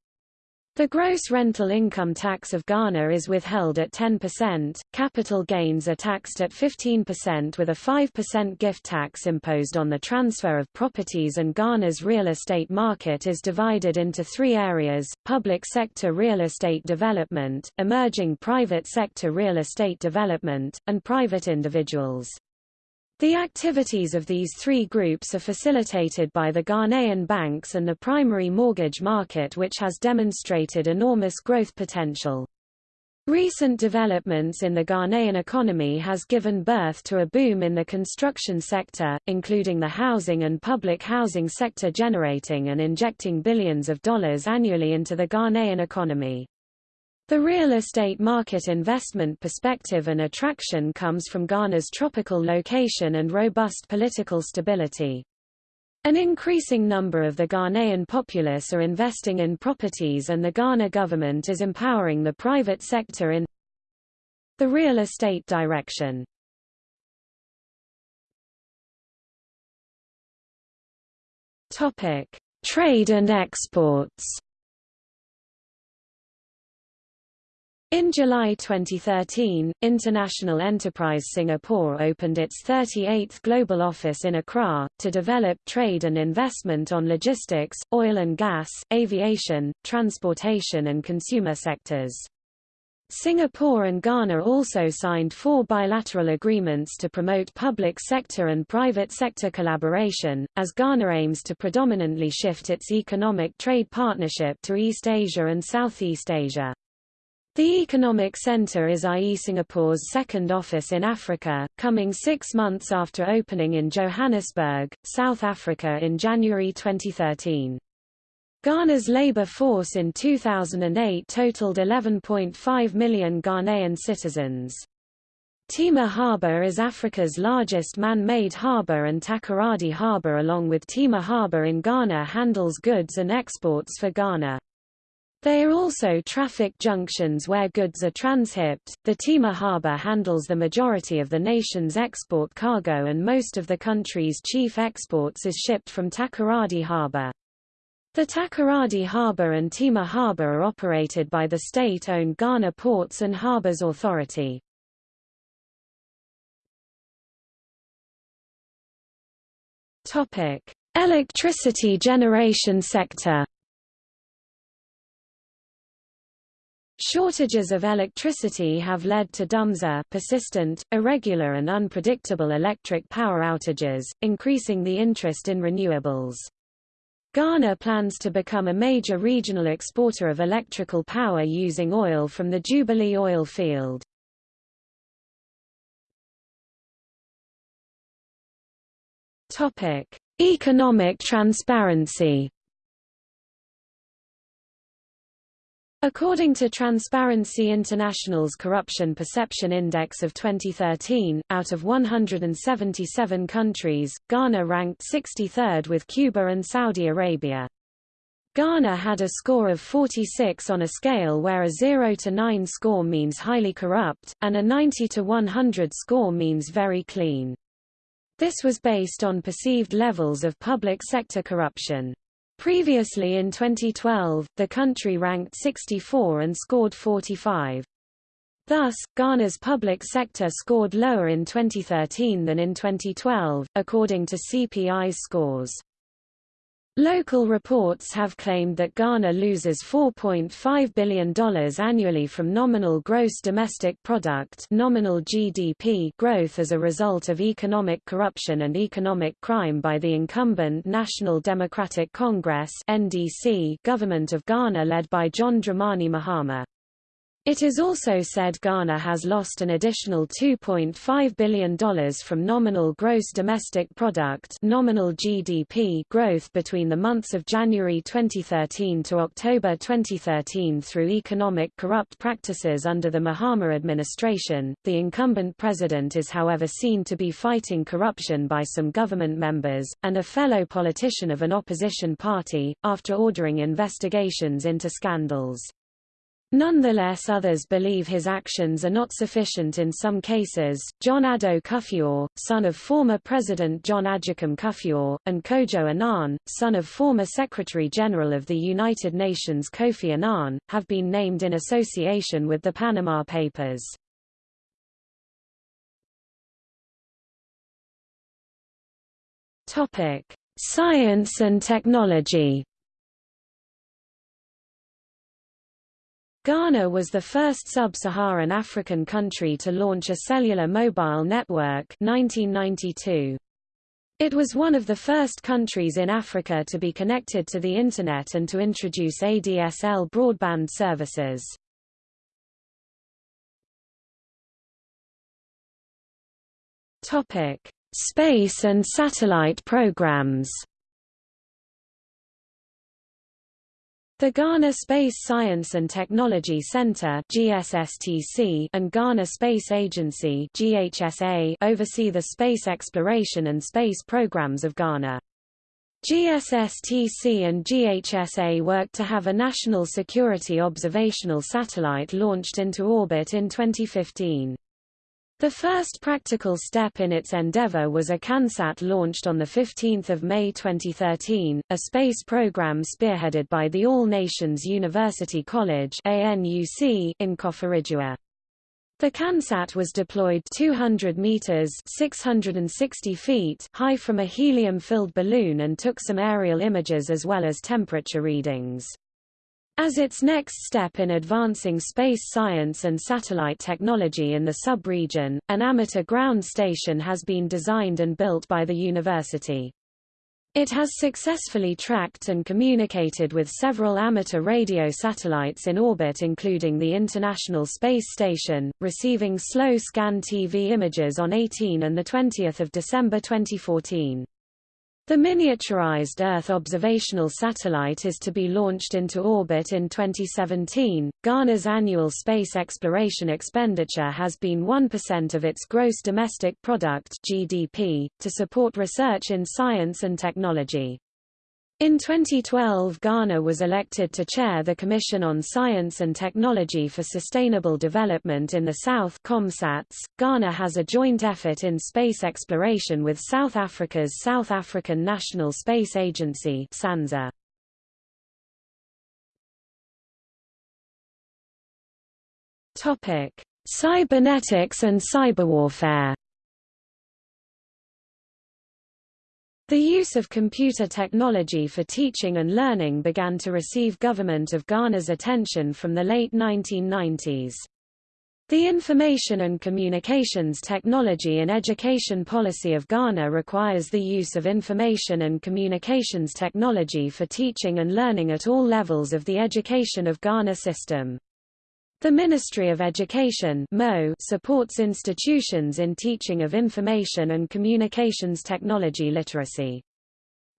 Speaker 1: The gross rental income tax of Ghana is withheld at 10%, capital gains are taxed at 15% with a 5% gift tax imposed on the transfer of properties and Ghana's real estate market is divided into three areas, public sector real estate development, emerging private sector real estate development, and private individuals. The activities of these three groups are facilitated by the Ghanaian banks and the primary mortgage market which has demonstrated enormous growth potential. Recent developments in the Ghanaian economy has given birth to a boom in the construction sector, including the housing and public housing sector generating and injecting billions of dollars annually into the Ghanaian economy. The real estate market investment perspective and attraction comes from Ghana's tropical location and robust political stability. An increasing number of the Ghanaian populace are investing in properties and the Ghana government is empowering the private sector in the real estate direction. Topic: Trade and exports. In July 2013, International Enterprise Singapore opened its 38th global office in Accra, to develop trade and investment on logistics, oil and gas, aviation, transportation and consumer sectors. Singapore and Ghana also signed four bilateral agreements to promote public sector and private sector collaboration, as Ghana aims to predominantly shift its economic trade partnership to East Asia and Southeast Asia. The Economic Center is IE Singapore's second office in Africa, coming six months after opening in Johannesburg, South Africa in January 2013. Ghana's labor force in 2008 totaled 11.5 million Ghanaian citizens. Tema Harbour is Africa's largest man-made harbour and Takoradi Harbour along with Tema Harbour in Ghana handles goods and exports for Ghana. They are also traffic junctions where goods are transhipped. The Tema Harbour handles the majority of the nation's export cargo and most of the country's chief exports is shipped from Takoradi Harbour. The Takoradi Harbour and Tema Harbour are operated by the state-owned Ghana Ports and Harbours Authority. Topic: Electricity generation sector. Shortages of electricity have led to dumsor persistent, irregular and unpredictable electric power outages, increasing the interest in renewables. Ghana plans to become a major regional exporter of electrical power using oil from the Jubilee oil field. Economic transparency. According to Transparency International's Corruption Perception Index of 2013, out of 177 countries, Ghana ranked 63rd with Cuba and Saudi Arabia. Ghana had a score of 46 on a scale where a 0 to 9 score means highly corrupt, and a 90 to 100 score means very clean. This was based on perceived levels of public sector corruption. Previously in 2012, the country ranked 64 and scored 45. Thus, Ghana's public sector scored lower in 2013 than in 2012, according to CPI scores. Local reports have claimed that Ghana loses $4.5 billion annually from nominal gross domestic product nominal GDP growth as a result of economic corruption and economic crime by the incumbent National Democratic Congress NDC government of Ghana led by John Dramani Mahama. It is also said Ghana has lost an additional $2.5 billion from nominal gross domestic product nominal GDP growth between the months of January 2013 to October 2013 through economic corrupt practices under the Mahama administration. The incumbent president is however seen to be fighting corruption by some government members, and a fellow politician of an opposition party, after ordering investigations into scandals. Nonetheless others believe his actions are not sufficient in some cases. John Addo Kufuor, son of former President John Agyekum Kufuor, and Kojo Annan, son of former Secretary-General of the United Nations Kofi Annan, have been named in association with the Panama Papers. Science and technology Ghana was the first sub-Saharan African country to launch a cellular mobile network 1992. It was one of the first countries in Africa to be connected to the Internet and to introduce ADSL broadband services. Space and satellite programs The Ghana Space Science and Technology Center (GSSTC) and Ghana Space Agency (GHSA) oversee the space exploration and space programs of Ghana. GSSTC and GHSA work to have a national security observational satellite launched into orbit in 2015. The first practical step in its endeavor was a CanSat launched on 15 May 2013, a space program spearheaded by the All Nations University College in Koforidua. The CanSat was deployed 200 meters 660 feet high from a helium-filled balloon and took some aerial images as well as temperature readings. As its next step in advancing space science and satellite technology in the sub-region, an amateur ground station has been designed and built by the university. It has successfully tracked and communicated with several amateur radio satellites in orbit including the International Space Station, receiving slow scan TV images on 18 and 20 December 2014. The miniaturized Earth observational satellite is to be launched into orbit in 2017. Ghana's annual space exploration expenditure has been 1% of its gross domestic product (GDP) to support research in science and technology. In 2012 Ghana was elected to chair the Commission on Science and Technology for Sustainable Development in the South COMSATS. Ghana has a joint effort in space exploration with South Africa's South African National Space Agency SANSA. Cybernetics and cyberwarfare. The use of computer technology for teaching and learning began to receive Government of Ghana's attention from the late 1990s. The Information and Communications Technology and Education Policy of Ghana requires the use of information and communications technology for teaching and learning at all levels of the education of Ghana system. The Ministry of Education supports institutions in teaching of information and communications technology literacy.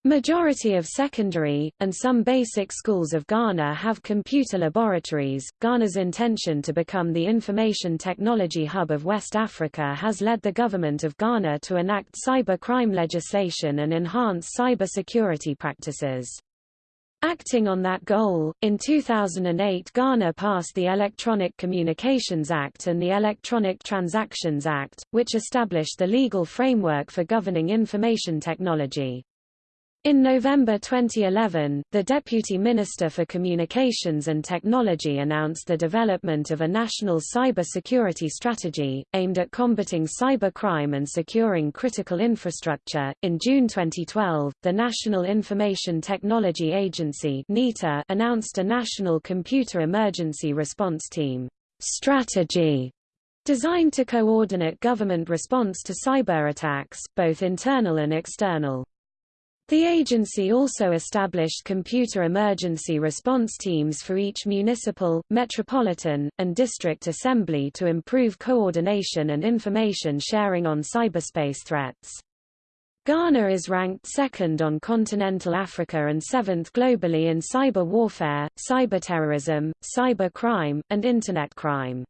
Speaker 1: Majority of secondary, and some basic schools of Ghana have computer laboratories. Ghana's intention to become the information technology hub of West Africa has led the government of Ghana to enact cyber crime legislation and enhance cyber security practices. Acting on that goal, in 2008 Ghana passed the Electronic Communications Act and the Electronic Transactions Act, which established the legal framework for governing information technology. In November 2011, the Deputy Minister for Communications and Technology announced the development of a national cyber security strategy, aimed at combating cybercrime and securing critical infrastructure. In June 2012, the National Information Technology Agency (NITA) announced a National Computer Emergency Response Team strategy designed to coordinate government response to cyber attacks, both internal and external. The agency also established computer emergency response teams for each municipal, metropolitan, and district assembly to improve coordination and information sharing on cyberspace threats. Ghana is ranked second on continental Africa and seventh globally in cyber warfare, cyberterrorism, cyber crime, and Internet crime.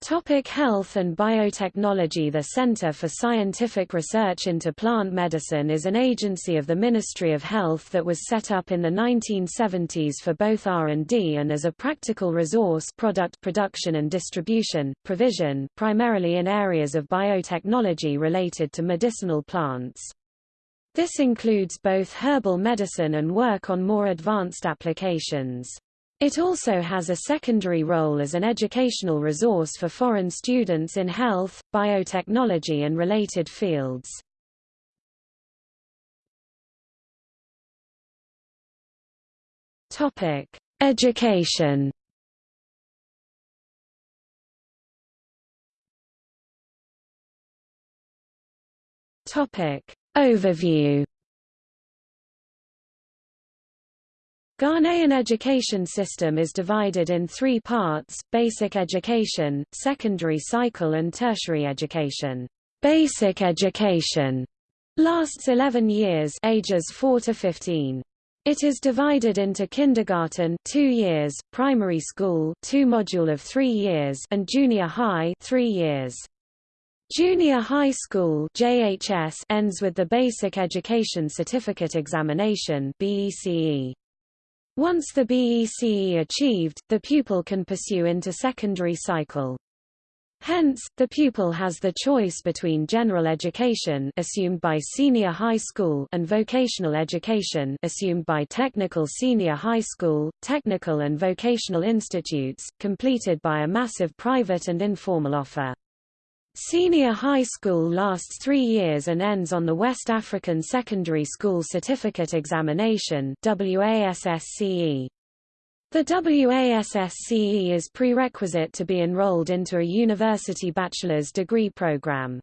Speaker 1: Topic health and biotechnology The Center for Scientific Research into Plant Medicine is an agency of the Ministry of Health that was set up in the 1970s for both R&D and as a practical resource product production and distribution, provision, primarily in areas of biotechnology related to medicinal plants. This includes both herbal medicine and work on more advanced applications. It also has a secondary role as an educational resource for foreign students in health, biotechnology and related fields. Topic: Education. Topic: Overview. Ghanaian education system is divided in three parts, basic education, secondary cycle and tertiary education. Basic education lasts 11 years ages 4 to 15. It is divided into kindergarten 2 years, primary school 2 module of 3 years and junior high 3 years. Junior High School JHS ends with the Basic Education Certificate Examination BECE. Once the BECE achieved, the pupil can pursue into secondary cycle. Hence, the pupil has the choice between general education assumed by senior high school and vocational education assumed by technical senior high school, technical and vocational institutes, completed by a massive private and informal offer. Senior high school lasts three years and ends on the West African Secondary School Certificate Examination WASSCE. The WASSCE is prerequisite to be enrolled into a university bachelor's degree program.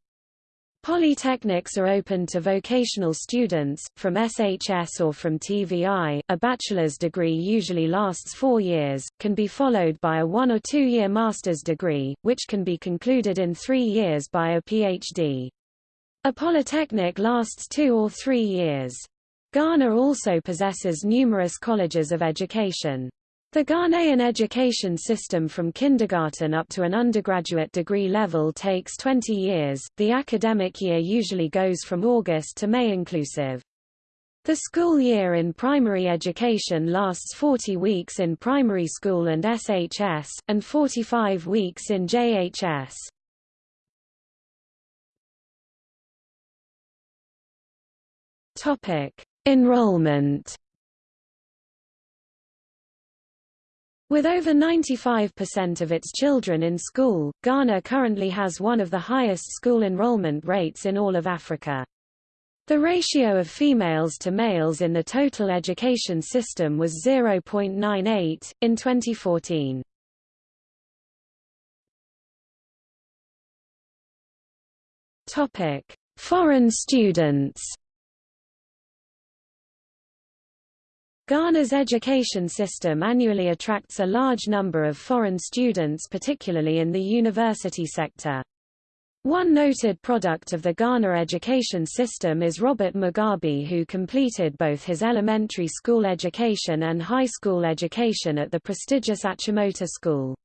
Speaker 1: Polytechnics are open to vocational students, from SHS or from TVI. A bachelor's degree usually lasts four years, can be followed by a one- or two-year master's degree, which can be concluded in three years by a PhD. A polytechnic lasts two or three years. Ghana also possesses numerous colleges of education. The Ghanaian education system from kindergarten up to an undergraduate degree level takes 20 years. The academic year usually goes from August to May inclusive. The school year in primary education lasts 40 weeks in primary school and SHS, and 45 weeks in JHS. Enrollment With over 95% of its children in school, Ghana currently has one of the highest school enrollment rates in all of Africa. The ratio of females to males in the total education system was 0.98, in 2014. Foreign students Ghana's education system annually attracts a large number of foreign students particularly in the university sector. One noted product of the Ghana education system is Robert Mugabe who completed both his elementary school education and high school education at the prestigious Achimota School.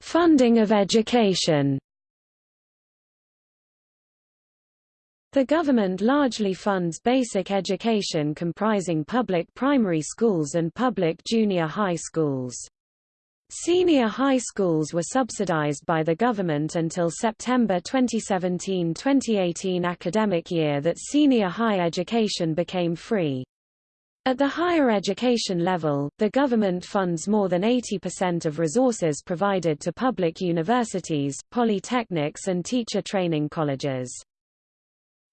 Speaker 1: Funding of education The government largely funds basic education comprising public primary schools and public junior high schools. Senior high schools were subsidized by the government until September 2017-2018 academic year that senior high education became free. At the higher education level, the government funds more than 80% of resources provided to public universities, polytechnics and teacher training colleges.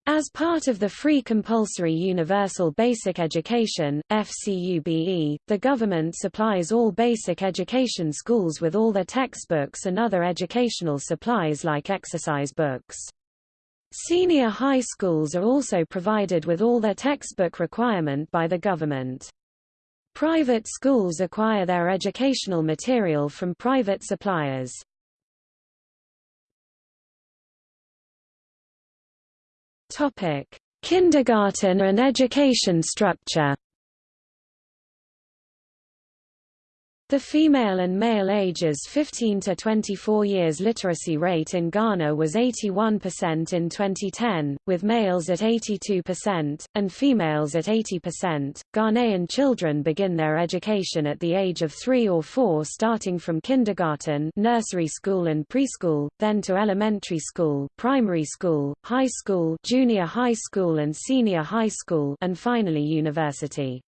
Speaker 1: As part of the Free Compulsory Universal Basic Education FCUBE, the government supplies all basic education schools with all their textbooks and other educational supplies like exercise books. Senior high schools are also provided with all their textbook requirement by the government. Private schools acquire their educational material from private suppliers. Topic: Kindergarten and education structure. The female and male ages 15 to 24 years literacy rate in Ghana was 81% in 2010, with males at 82%, and females at 80%. Ghanaian children begin their education at the age of 3 or 4 starting from kindergarten nursery school and preschool, then to elementary school, primary school, high school junior high school and senior high school and finally university.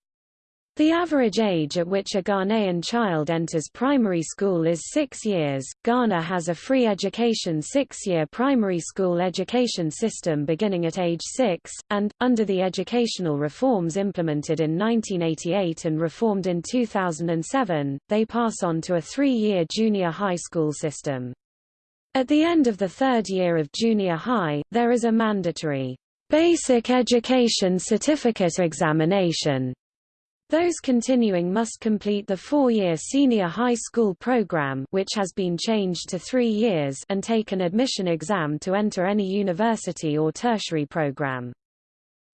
Speaker 1: The average age at which a Ghanaian child enters primary school is six years. Ghana has a free education six-year primary school education system beginning at age six, and, under the educational reforms implemented in 1988 and reformed in 2007, they pass on to a three-year junior high school system. At the end of the third year of junior high, there is a mandatory basic education certificate examination those continuing must complete the four-year senior high school program which has been changed to three years and take an admission exam to enter any university or tertiary program.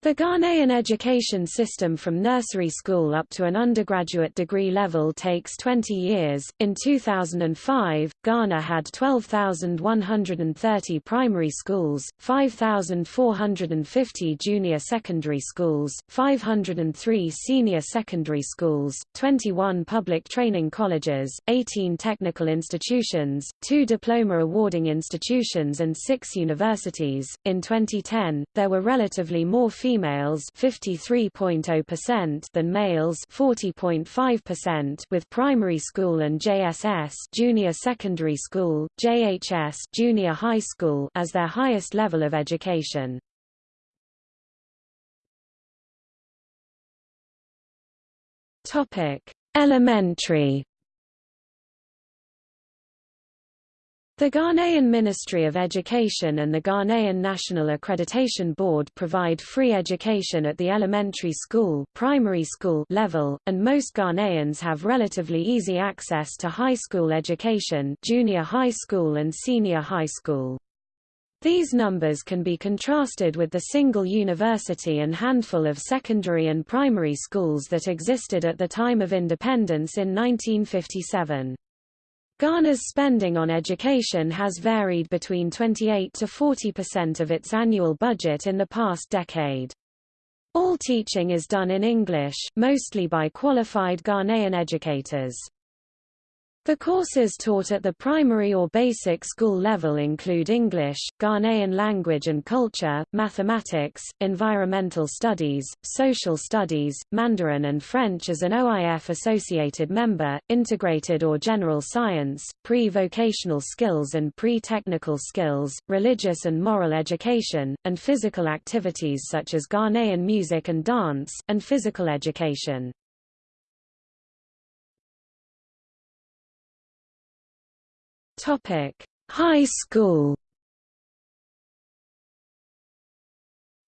Speaker 1: The Ghanaian education system from nursery school up to an undergraduate degree level takes 20 years. In 2005, Ghana had 12,130 primary schools, 5,450 junior secondary schools, 503 senior secondary schools, 21 public training colleges, 18 technical institutions, 2 diploma awarding institutions and 6 universities. In 2010, there were relatively more female females 53.0% than males 40.5% with primary school and JSS junior secondary school, JHS junior high school as their highest level of education. Topic: Elementary The Ghanaian Ministry of Education and the Ghanaian National Accreditation Board provide free education at the elementary school, primary school level, and most Ghanaians have relatively easy access to high school education, junior high school and senior high school. These numbers can be contrasted with the single university and handful of secondary and primary schools that existed at the time of independence in 1957. Ghana's spending on education has varied between 28 to 40% of its annual budget in the past decade. All teaching is done in English, mostly by qualified Ghanaian educators. The courses taught at the primary or basic school level include English, Ghanaian language and culture, mathematics, environmental studies, social studies, Mandarin and French as an OIF-associated member, integrated or general science, pre-vocational skills and pre-technical skills, religious and moral education, and physical activities such as Ghanaian music and dance, and physical education. Topic: High school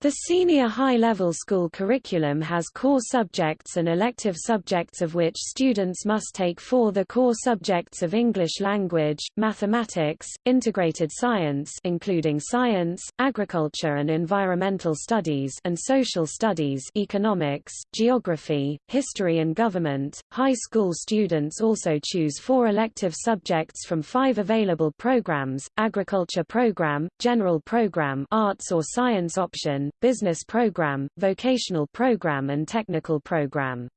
Speaker 1: The senior high-level school curriculum has core subjects and elective subjects of which students must take four the core subjects of English language, mathematics, integrated science including science, agriculture and environmental studies and social studies economics, geography, history and government. High school students also choose four elective subjects from five available programs, agriculture program, general program arts or science option, business program, vocational program and technical program.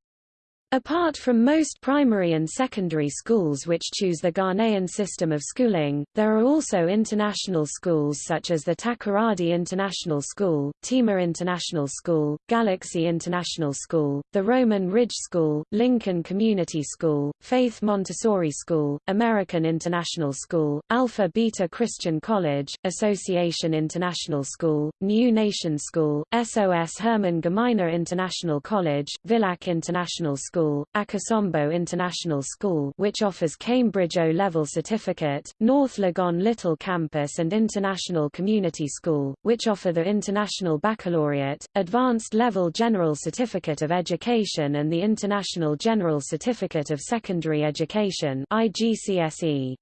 Speaker 1: Apart from most primary and secondary schools which choose the Ghanaian system of schooling, there are also international schools such as the Takoradi International School, Tema International School, Galaxy International School, the Roman Ridge School, Lincoln Community School, Faith Montessori School, American International School, Alpha Beta Christian College, Association International School, New Nation School, SOS Herman Gmeiner International College, Villac International School, School, Akosombo International School which offers Cambridge O-level certificate, North Legon Little Campus and International Community School, which offer the International Baccalaureate, Advanced Level General Certificate of Education and the International General Certificate of Secondary Education IGCSE.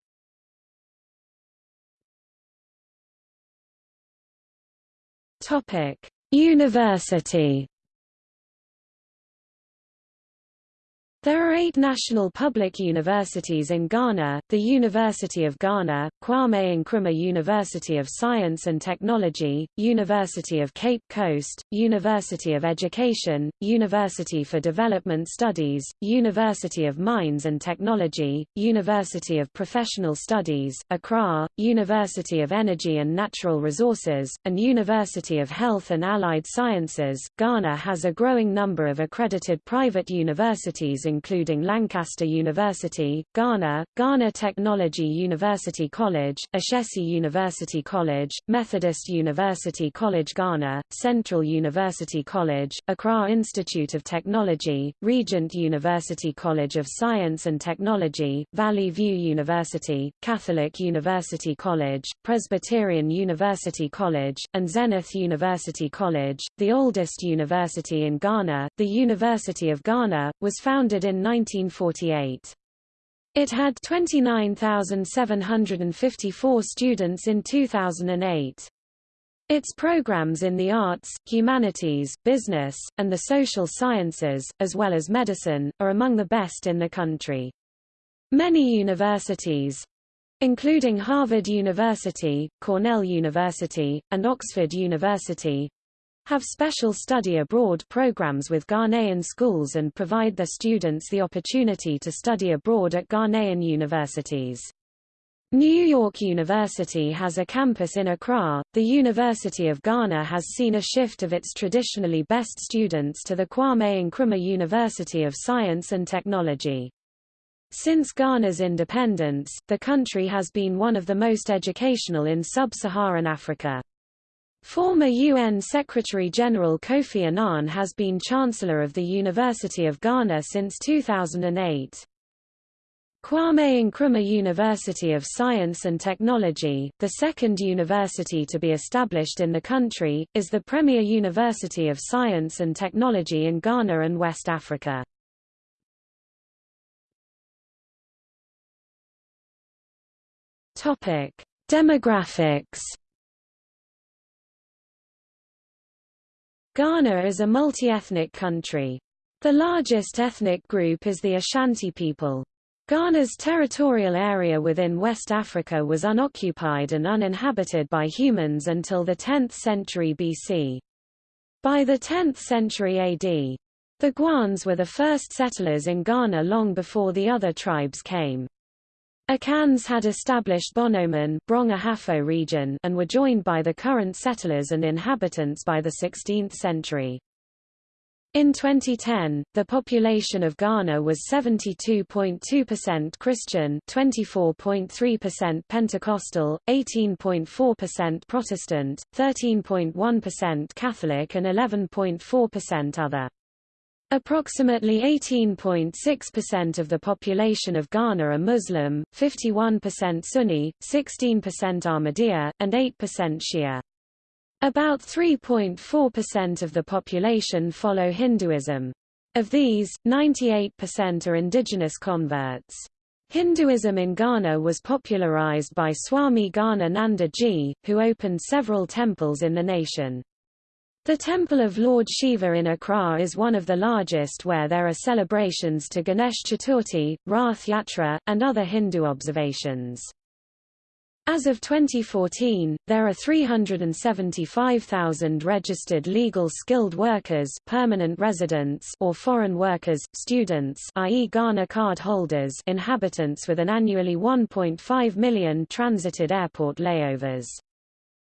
Speaker 1: Topic: University There are eight national public universities in Ghana, the University of Ghana, Kwame Nkrumah University of Science and Technology, University of Cape Coast, University of Education, University for Development Studies, University of Mines and Technology, University of Professional Studies, Accra, University of Energy and Natural Resources, and University of Health and Allied Sciences. Ghana has a growing number of accredited private universities including Lancaster University, Ghana, Ghana Technology University College, Ashesi University College, Methodist University College Ghana, Central University College, Accra Institute of Technology, Regent University College of Science and Technology, Valley View University, Catholic University College, Presbyterian University College, and Zenith University College. The oldest university in Ghana, the University of Ghana, was founded in 1948. It had 29,754 students in 2008. Its programs in the arts, humanities, business, and the social sciences, as well as medicine, are among the best in the country. Many universities, including Harvard University, Cornell University, and Oxford University, have special study abroad programs with Ghanaian schools and provide their students the opportunity to study abroad at Ghanaian universities. New York University has a campus in Accra. The University of Ghana has seen a shift of its traditionally best students to the Kwame Nkrumah University of Science and Technology. Since Ghana's independence, the country has been one of the most educational in sub-Saharan Africa. Former UN Secretary-General Kofi Annan has been Chancellor of the University of Ghana since 2008. Kwame Nkrumah University of Science and Technology, the second university to be established in the country, is the premier university of science and technology in Ghana and West Africa. Demographics. Ghana is a multi-ethnic country. The largest ethnic group is the Ashanti people. Ghana's territorial area within West Africa was unoccupied and uninhabited by humans until the 10th century BC. By the 10th century AD, the Guans were the first settlers in Ghana long before the other tribes came. Akans had established Bonoman region and were joined by the current settlers and inhabitants by the 16th century. In 2010, the population of Ghana was 72.2% Christian, 24.3% Pentecostal, 18.4% Protestant, 13.1% Catholic and 11.4% other. Approximately 18.6% of the population of Ghana are Muslim, 51% Sunni, 16% Ahmadiyya, and 8% Shia. About 3.4% of the population follow Hinduism. Of these, 98% are indigenous converts. Hinduism in Ghana was popularized by Swami Gana Ji, who opened several temples in the nation. The Temple of Lord Shiva in Accra is one of the largest where there are celebrations to Ganesh Chaturthi, Rath Yatra, and other Hindu observations. As of 2014, there are 375,000 registered legal skilled workers permanent residents or foreign workers, students i.e. Ghana card holders inhabitants with an annually 1.5 million transited airport layovers.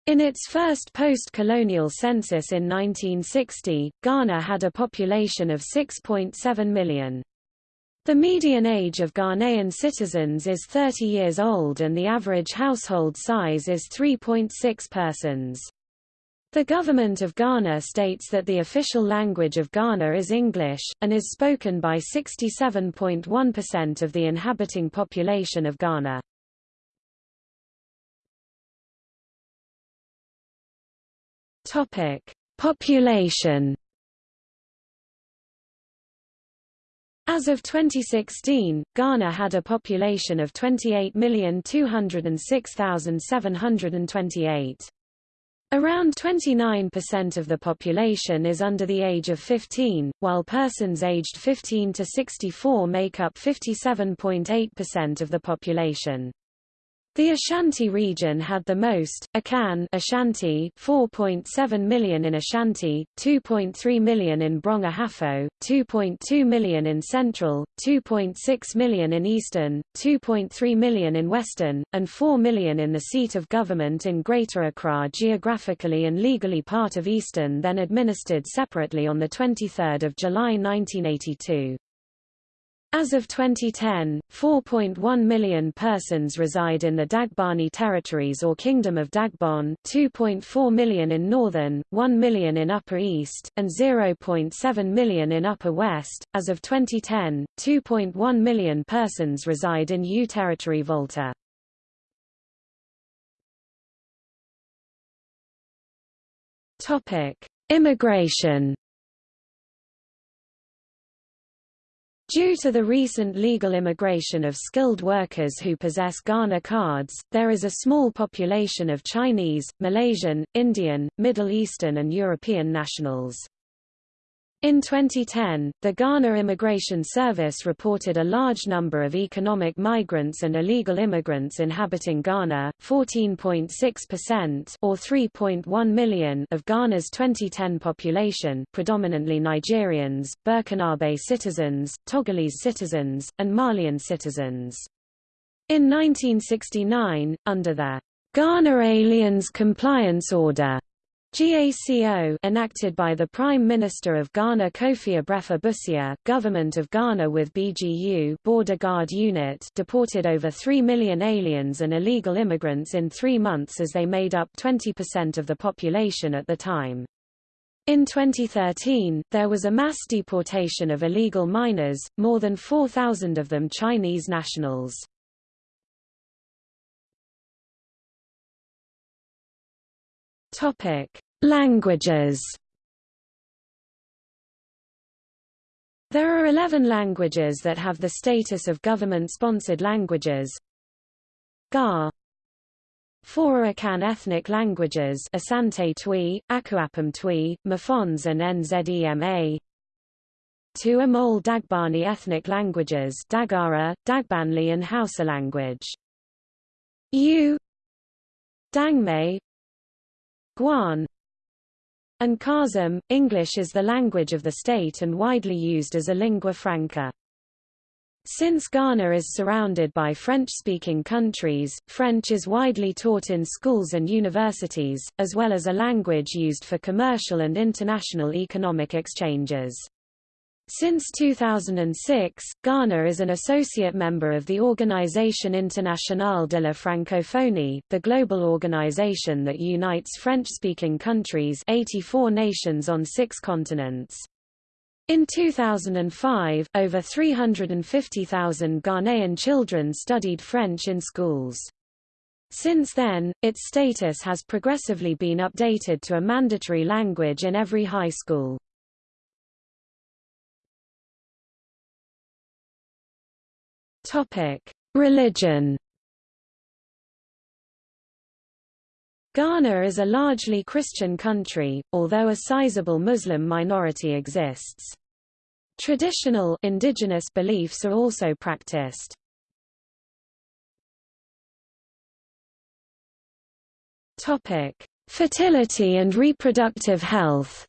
Speaker 1: In its first post-colonial census in 1960, Ghana had a population of 6.7 million. The median age of Ghanaian citizens is 30 years old and the average household size is 3.6 persons. The government of Ghana states that the official language of Ghana is English, and is spoken by 67.1% of the inhabiting population of Ghana. Population As of 2016, Ghana had a population of 28,206,728. Around 29% of the population is under the age of 15, while persons aged 15 to 64 make up 57.8% of the population. The Ashanti region had the most, Akan Ashanti 4.7 million in Ashanti, 2.3 million in Brong-Ahafo, 2.2 million in Central, 2.6 million in Eastern, 2.3 million in Western, and 4 million in the seat of government in Greater Accra geographically and legally part of Eastern then administered separately on 23 July 1982. As of 2010, 4.1 million persons reside in the Dagbani territories or Kingdom of Dagbon, 2.4 million in northern, 1 million in Upper East, and 0.7 million in Upper West. As of 2010, 2.1 million persons reside in Ewe Territory Volta. Topic: Immigration Due to the recent legal immigration of skilled workers who possess Ghana cards, there is a small population of Chinese, Malaysian, Indian, Middle Eastern and European nationals. In 2010, the Ghana Immigration Service reported a large number of economic migrants and illegal immigrants inhabiting Ghana, 14.6% or 3.1 million of Ghana's 2010 population, predominantly Nigerians, Burkinabe citizens, Togolese citizens, and Malian citizens. In 1969, under the Ghana Aliens Compliance Order, GACO enacted by the Prime Minister of Ghana Kofi Abrefa Busia, Government of Ghana with BGU Border Guard Unit deported over 3 million aliens and illegal immigrants in three months as they made up 20% of the population at the time. In 2013, there was a mass deportation of illegal minors, more than 4,000 of them Chinese nationals. Languages. There are 11 languages that have the status of government-sponsored languages. Ga Four Akan ethnic languages Asante Twi, Akuapem Twi, Mafons and Nzema. Two Amol Dagbani ethnic languages Dagara, Dagbanli and Hausa language. Ewe Dangme Guan and Kasem. English is the language of the state and widely used as a lingua franca. Since Ghana is surrounded by French-speaking countries, French is widely taught in schools and universities, as well as a language used for commercial and international economic exchanges. Since 2006, Ghana is an associate member of the Organisation Internationale de la Francophonie, the global organization that unites French-speaking countries 84 nations on six continents. In 2005, over 350,000 Ghanaian children studied French in schools. Since then, its status has progressively been updated to a mandatory language in every high school. Religion. Ghana is a largely Christian country, although a sizable Muslim minority exists. Traditional indigenous beliefs are also practiced. Topic: Fertility and reproductive health.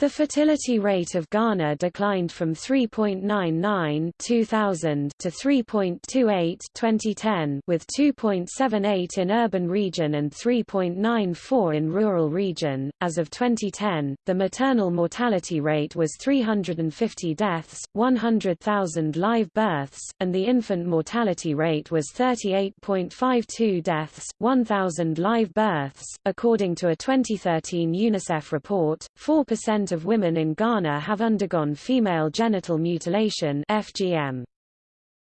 Speaker 1: The fertility rate of Ghana declined from 3.99 2000 to 3.28 2010 with 2.78 in urban region and 3.94 in rural region. As of 2010, the maternal mortality rate was 350 deaths, 100,000 live births, and the infant mortality rate was 38.52 deaths, 1,000 live births. According to a 2013 UNICEF report, 4% of women in Ghana have undergone female genital mutilation FGM.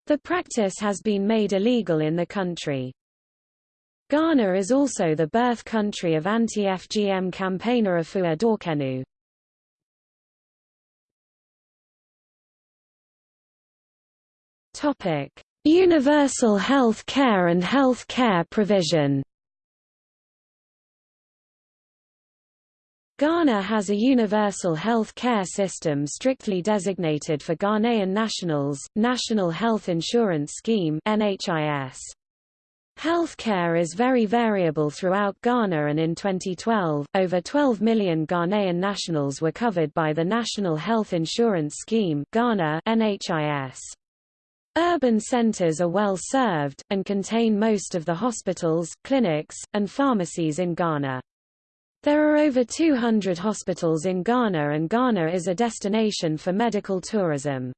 Speaker 1: The practice has been made illegal in the country. Ghana is also the birth country of anti-FGM campaigner Efua Dorkenoo. Topic: Universal health care and health care provision. Ghana has a universal health care system strictly designated for Ghanaian nationals, National Health Insurance Scheme NHIS. Healthcare is very variable throughout Ghana and in 2012, over 12 million Ghanaian nationals were covered by the National Health Insurance Scheme Ghana NHIS. Urban centers are well served, and contain most of the hospitals, clinics, and pharmacies in Ghana. There are over 200 hospitals in Ghana and Ghana is a destination for medical tourism.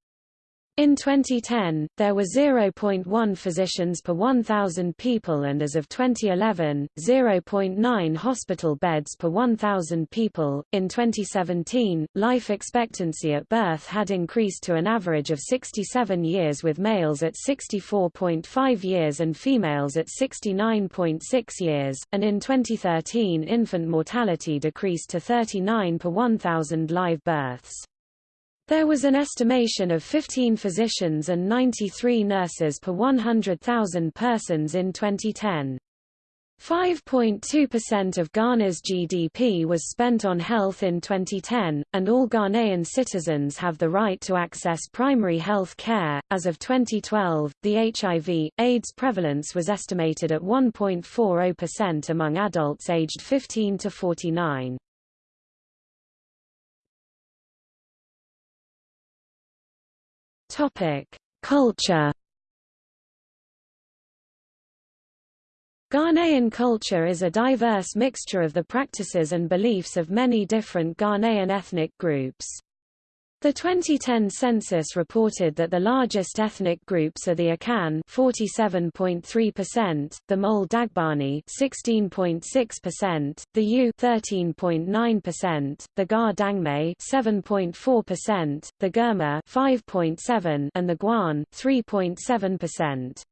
Speaker 1: In 2010, there were 0.1 physicians per 1,000 people and as of 2011, 0.9 hospital beds per 1,000 people. In 2017, life expectancy at birth had increased to an average of 67 years with males at 64.5 years and females at 69.6 years, and in 2013 infant mortality decreased to 39 per 1,000 live births. There was an estimation of 15 physicians and 93 nurses per 100,000 persons in 2010. 5.2% of Ghana's GDP was spent on health in 2010, and all Ghanaian citizens have the right to access primary health care. As of 2012, the HIV AIDS prevalence was estimated at 1.40% among adults aged 15 to 49. Culture Ghanaian culture is a diverse mixture of the practices and beliefs of many different Ghanaian ethnic groups. The 2010 census reported that the largest ethnic groups are the Akan 47.3%, the Mole Dagbani 16.6%, the Ewe 13.9%, the Ga Dangme 7.4%, the Gurma 5.7 and the Guan 3.7%.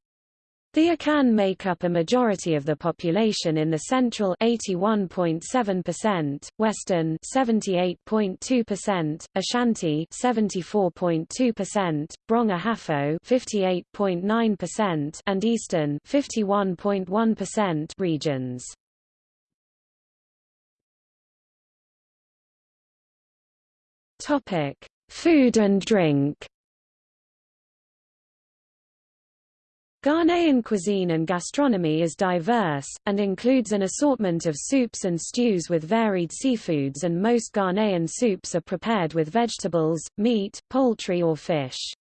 Speaker 1: The Akan make up a majority of the population in the central 81.7%, western 78.2%, Ashanti 74.2%, Brong Ahafo 58.9% and eastern 51.1% regions. Topic: Food and drink. Ghanaian cuisine and gastronomy is diverse, and includes an assortment of soups and stews with varied seafoods and most Ghanaian soups are prepared with vegetables, meat, poultry or fish.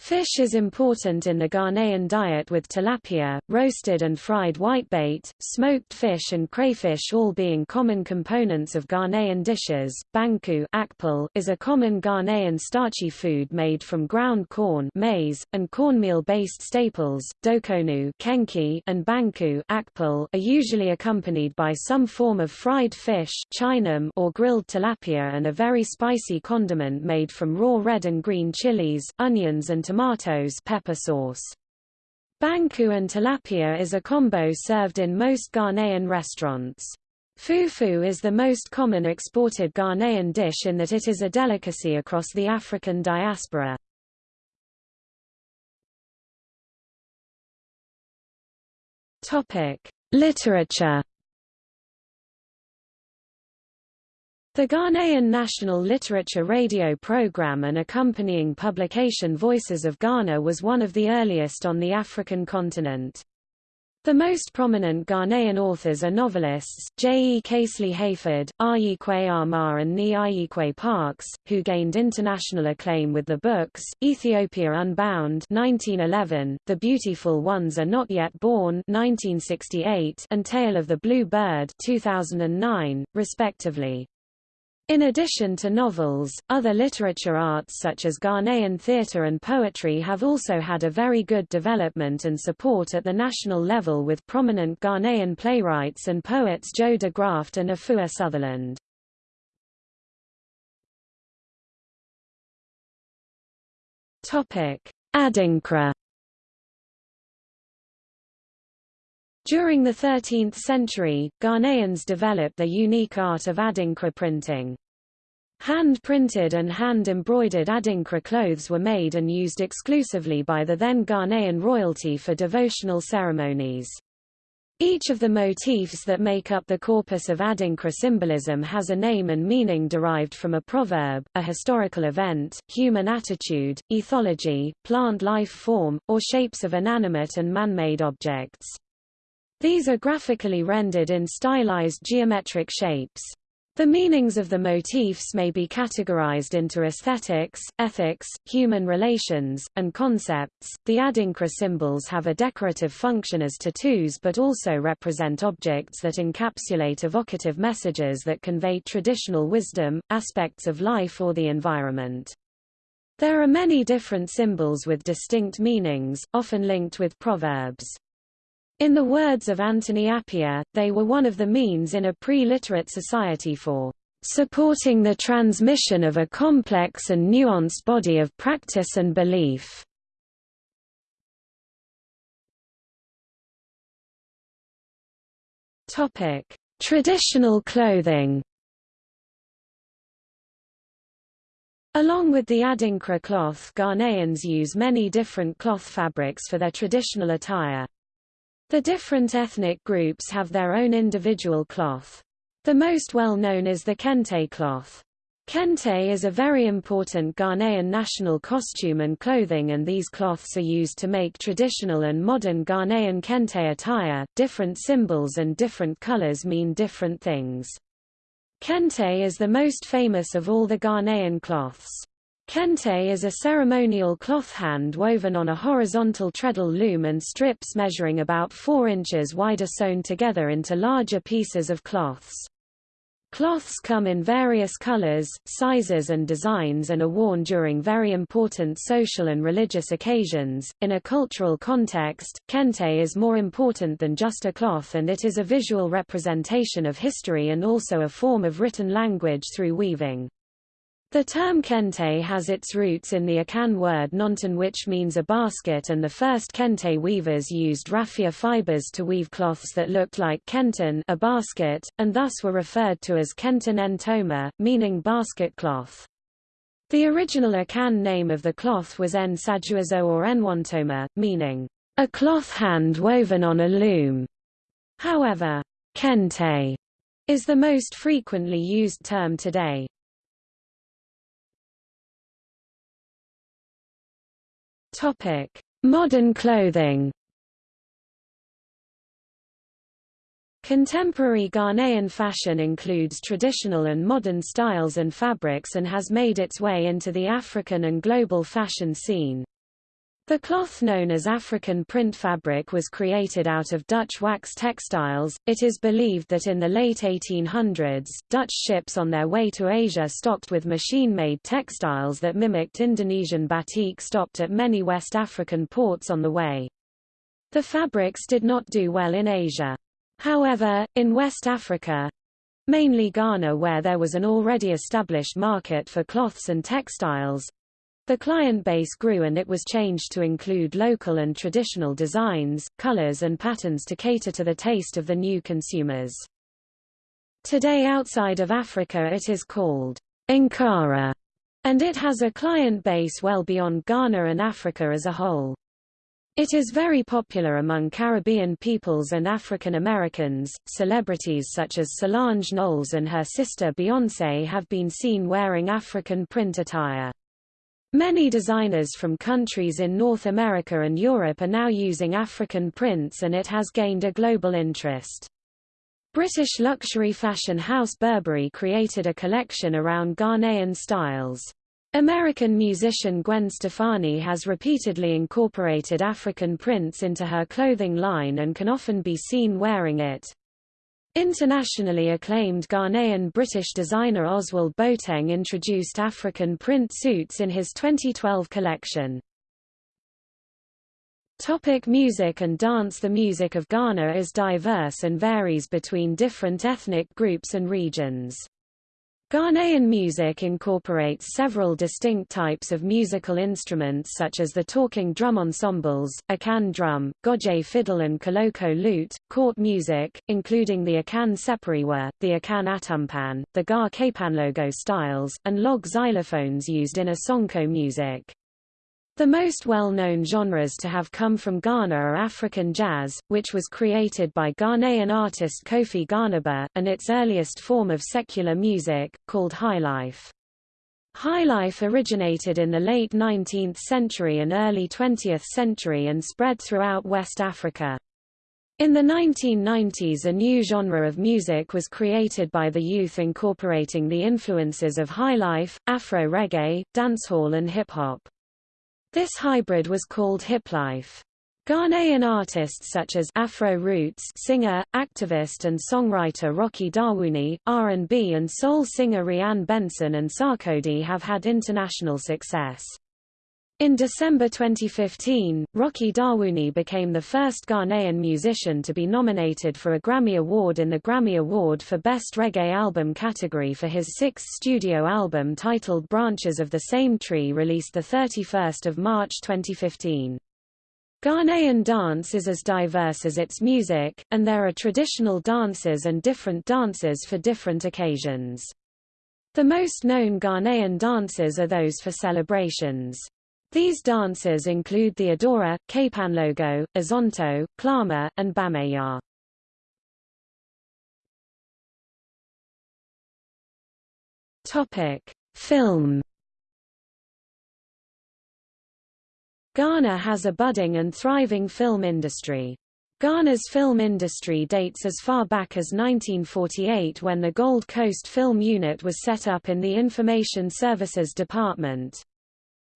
Speaker 1: Fish is important in the Ghanaian diet with tilapia, roasted and fried whitebait, smoked fish and crayfish all being common components of Ghanaian dishes. Banku akple is a common Ghanaian starchy food made from ground corn maize, and cornmeal-based staples. Dokonu kenkey and banku akple are usually accompanied by some form of fried fish or grilled tilapia and a very spicy condiment made from raw red and green chilies, onions and tomatoes pepper sauce. Banku and tilapia is a combo served in most Ghanaian restaurants. Fufu is the most common exported Ghanaian dish in that it is a delicacy across the African diaspora. Literature The Ghanaian National Literature Radio program and accompanying publication Voices of Ghana was one of the earliest on the African continent. The most prominent Ghanaian authors are novelists, J. E. Casely Hayford, Ayi Kwei Armah and Nii Ayikwei Parkes, who gained international acclaim with the books, Ethiopia Unbound 1911, The Beautiful Ones Are Not Yet Born 1968, and Tail of the Blue Bird 2009, respectively. In addition to novels, other literature arts such as Ghanaian theatre and poetry have also had a very good development and support at the national level with prominent Ghanaian playwrights and poets Joe de Graft and Efua Sutherland. Adinkra During the 13th century, Ghanaians developed the unique art of adinkra printing. Hand-printed and hand-embroidered adinkra clothes were made and used exclusively by the then Ghanaian royalty for devotional ceremonies. Each of the motifs that make up the corpus of adinkra symbolism has a name and meaning derived from a proverb, a historical event, human attitude, ethology, plant life form, or shapes of inanimate and man-made objects. These are graphically rendered in stylized geometric shapes. The meanings of the motifs may be categorized into aesthetics, ethics, human relations, and concepts. The Adinkra symbols have a decorative function as tattoos but also represent objects that encapsulate evocative messages that convey traditional wisdom, aspects of life or the environment. There are many different symbols with distinct meanings, often linked with proverbs. In the words of Anthony Appiah, they were one of the means in a pre-literate society for supporting the transmission of a complex and nuanced body of practice and belief. Topic: Traditional clothing. Along with the Adinkra cloth Ghanaians use many different cloth fabrics for their traditional attire. The different ethnic groups have their own individual cloth. The most well-known is the kente cloth. Kente is a very important Ghanaian national costume and clothing and these cloths are used to make traditional and modern Ghanaian kente attire. Different symbols and different colors mean different things. Kente is the most famous of all the Ghanaian cloths. Kente is a ceremonial cloth hand woven on a horizontal treadle loom and strips measuring about 4 inches wide are sewn together into larger pieces of cloths. Cloths come in various colors, sizes and designs and are worn during very important social and religious occasions. In a cultural context, kente is more important than just a cloth and it is a visual representation of history and also a form of written language through weaving. The term kente has its roots in the Akan word nonton which means a basket and the first kente weavers used raffia fibers to weave cloths that looked like kenton a basket, and thus were referred to as kenton entoma, meaning basket cloth. The original Akan name of the cloth was en sajuazo or enwantoma, meaning a cloth hand woven on a loom. However, kente is the most frequently used term today. Topic: Modern clothing. Contemporary Ghanaian fashion includes traditional and modern styles and fabrics and has made its way into the African and global fashion scene. The cloth known as African print fabric was created out of Dutch wax textiles. It is believed that in the late 1800s, Dutch ships on their way to Asia stocked with machine-made textiles that mimicked Indonesian batik stopped at many West African ports on the way. The fabrics did not do well in Asia. However, in West Africa, mainly Ghana where there was an already established market for cloths and textiles, the client base grew and it was changed to include local and traditional designs, colors and patterns to cater to the taste of the new consumers. Today outside of Africa it is called Ankara, and it has a client base well beyond Ghana and Africa as a whole. It is very popular among Caribbean peoples and African Americans. Celebrities such as Solange Knowles and her sister Beyoncé have been seen wearing African print attire. Many designers from countries in North America and Europe are now using African prints and it has gained a global interest. British luxury fashion house Burberry created a collection around Ghanaian styles. American musician Gwen Stefani has repeatedly incorporated African prints into her clothing line and can often be seen wearing it. Internationally acclaimed Ghanaian British designer Oswald Boateng introduced African print suits in his 2012 collection. Topic music and dance The music of Ghana is diverse and varies between different ethnic groups and regions. Ghanaian music incorporates several distinct types of musical instruments such as the talking drum ensembles, Akan drum, Goje fiddle and Koloko lute, court music, including the Akan seperewa, the Akan atumpan, the Ga Kpanlogo styles, and log xylophones used in Asonko music. The most well-known genres to have come from Ghana are African jazz, which was created by Ghanaian artist Kofi Ghanaba, and its earliest form of secular music, called highlife. Highlife originated in the late 19th century and early 20th century and spread throughout West Africa. In the 1990s a new genre of music was created by the youth incorporating the influences of highlife, Afro-reggae, dancehall and hip-hop. This hybrid was called hiplife. Ghanaian artists such as Afro Roots singer, activist and songwriter Rocky Dawuni, R&B and soul singer Rhian Benson and Sarkodie have had international success. In December 2015, Rocky Dawuni became the first Ghanaian musician to be nominated for a Grammy Award in the Grammy Award for Best Reggae Album category for his sixth studio album titled Branches of the Same Tree released 31 March 2015. Ghanaian dance is as diverse as its music, and there are traditional dances and different dances for different occasions. The most known Ghanaian dances are those for celebrations. These dances include the Adowa, Kpanlogo, Azonto, Klama, and Bamaya. Topic: Film. Ghana has a budding and thriving film industry. Ghana's film industry dates as far back as 1948 when the Gold Coast Film Unit was set up in the Information Services Department.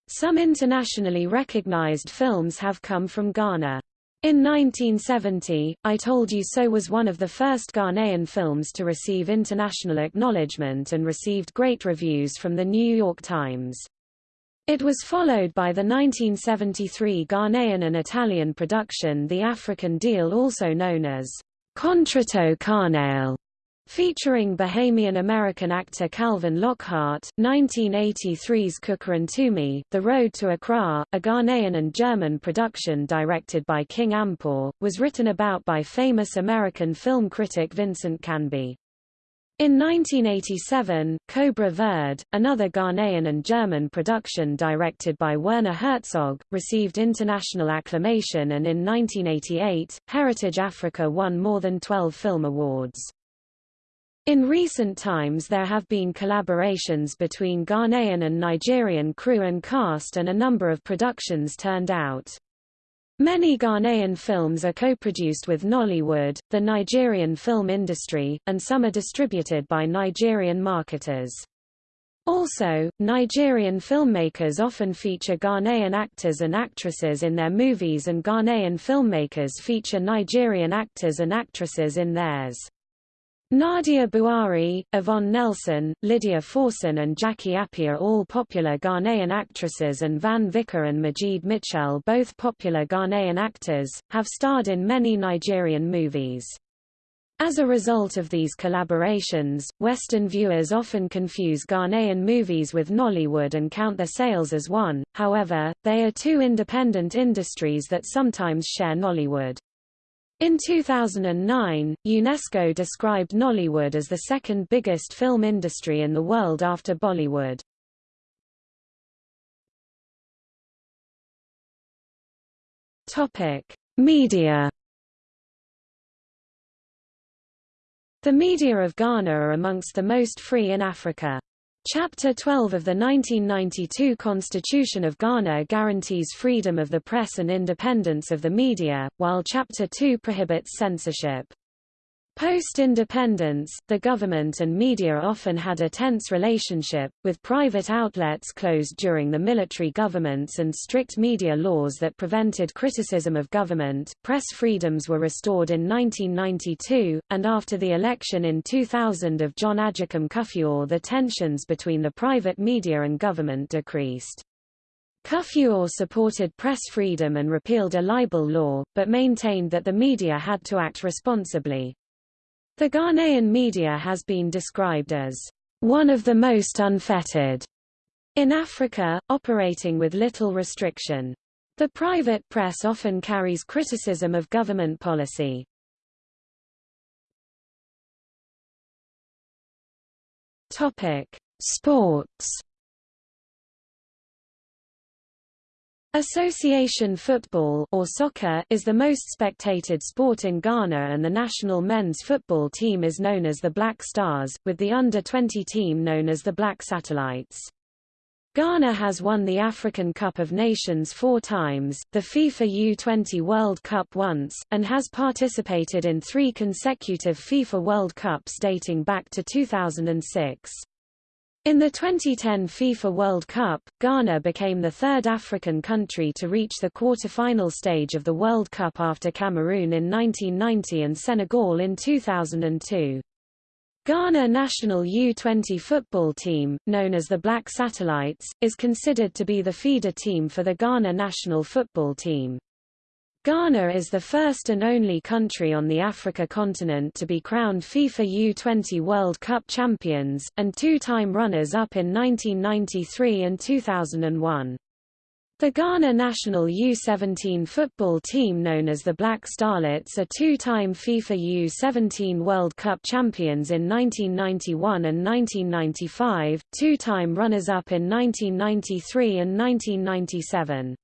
Speaker 1: Some internationally recognized films have come from Ghana. In 1970, I Told You So was one of the first Ghanaian films to receive international acknowledgement and received great reviews from the New York Times. It was followed by the 1973 Ghanaian and Italian production The African Deal also known as Contratto carnale, featuring Bahamian-American actor Calvin Lockhart, 1983's Kukurantumi, The Road to Accra, a Ghanaian and German production directed by King Ampaw, was written about by famous American film critic Vincent Canby. In 1987, Cobra Verde, another Ghanaian and German production directed by Werner Herzog, received international acclamation and in 1988, Heritage Africa won more than 12 film awards. In recent times there have been collaborations between Ghanaian and Nigerian crew and cast and a number of productions turned out. Many Ghanaian films are co-produced with Nollywood, the Nigerian film industry, and some are distributed by Nigerian marketers. Also, Nigerian filmmakers often feature Ghanaian actors and actresses in their movies and Ghanaian filmmakers feature Nigerian actors and actresses in theirs. Nadia Buari, Yvonne Nelson, Lydia Forson and Jackie Appiah all popular Ghanaian actresses and Van Vicker and Majid Michel both popular Ghanaian actors, have starred in many Nigerian movies. As a result of these collaborations, Western viewers often confuse Ghanaian movies with Nollywood and count their sales as one, however, they are two independent industries that sometimes share Nollywood. In 2009, UNESCO described Nollywood as the second biggest film industry in the world after Bollywood. Topic: Media The media of Ghana are amongst the most free in Africa. Chapter 12 of the 1992 Constitution of Ghana guarantees freedom of the press and independence of the media, while Chapter 2 prohibits censorship. Post-independence, the government and media often had a tense relationship, with private outlets closed during the military governments and strict media laws that prevented criticism of government. Press freedoms were restored in 1992, and after the election in 2000 of John Agyekum Kufuor the tensions between the private media and government decreased. Kufuor supported press freedom and repealed a libel law, but maintained that the media had to act responsibly. The Ghanaian media has been described as one of the most unfettered in Africa, operating with little restriction. The private press often carries criticism of government policy. Topic: Sports Association football or soccer is the most spectated sport in Ghana and the national men's football team is known as the Black Stars, with the under-20 team known as the Black Satellites. Ghana has won the African Cup of Nations four times, the FIFA U20 World Cup once, and has participated in three consecutive FIFA World Cups dating back to 2006. In the 2010 FIFA World Cup, Ghana became the third African country to reach the quarter-final stage of the World Cup after Cameroon in 1990 and Senegal in 2002. Ghana national U-20 football team, known as the Black Satellites, is considered to be the feeder team for the Ghana national football team. Ghana is the first and only country on the Africa continent to be crowned FIFA U20 World Cup champions, and two-time runners-up in 1993 and 2001. The Ghana national U-17 football team known as the Black Starlets are two-time FIFA U-17 World Cup champions in 1991 and 1995, two-time runners-up in 1993 and 1997.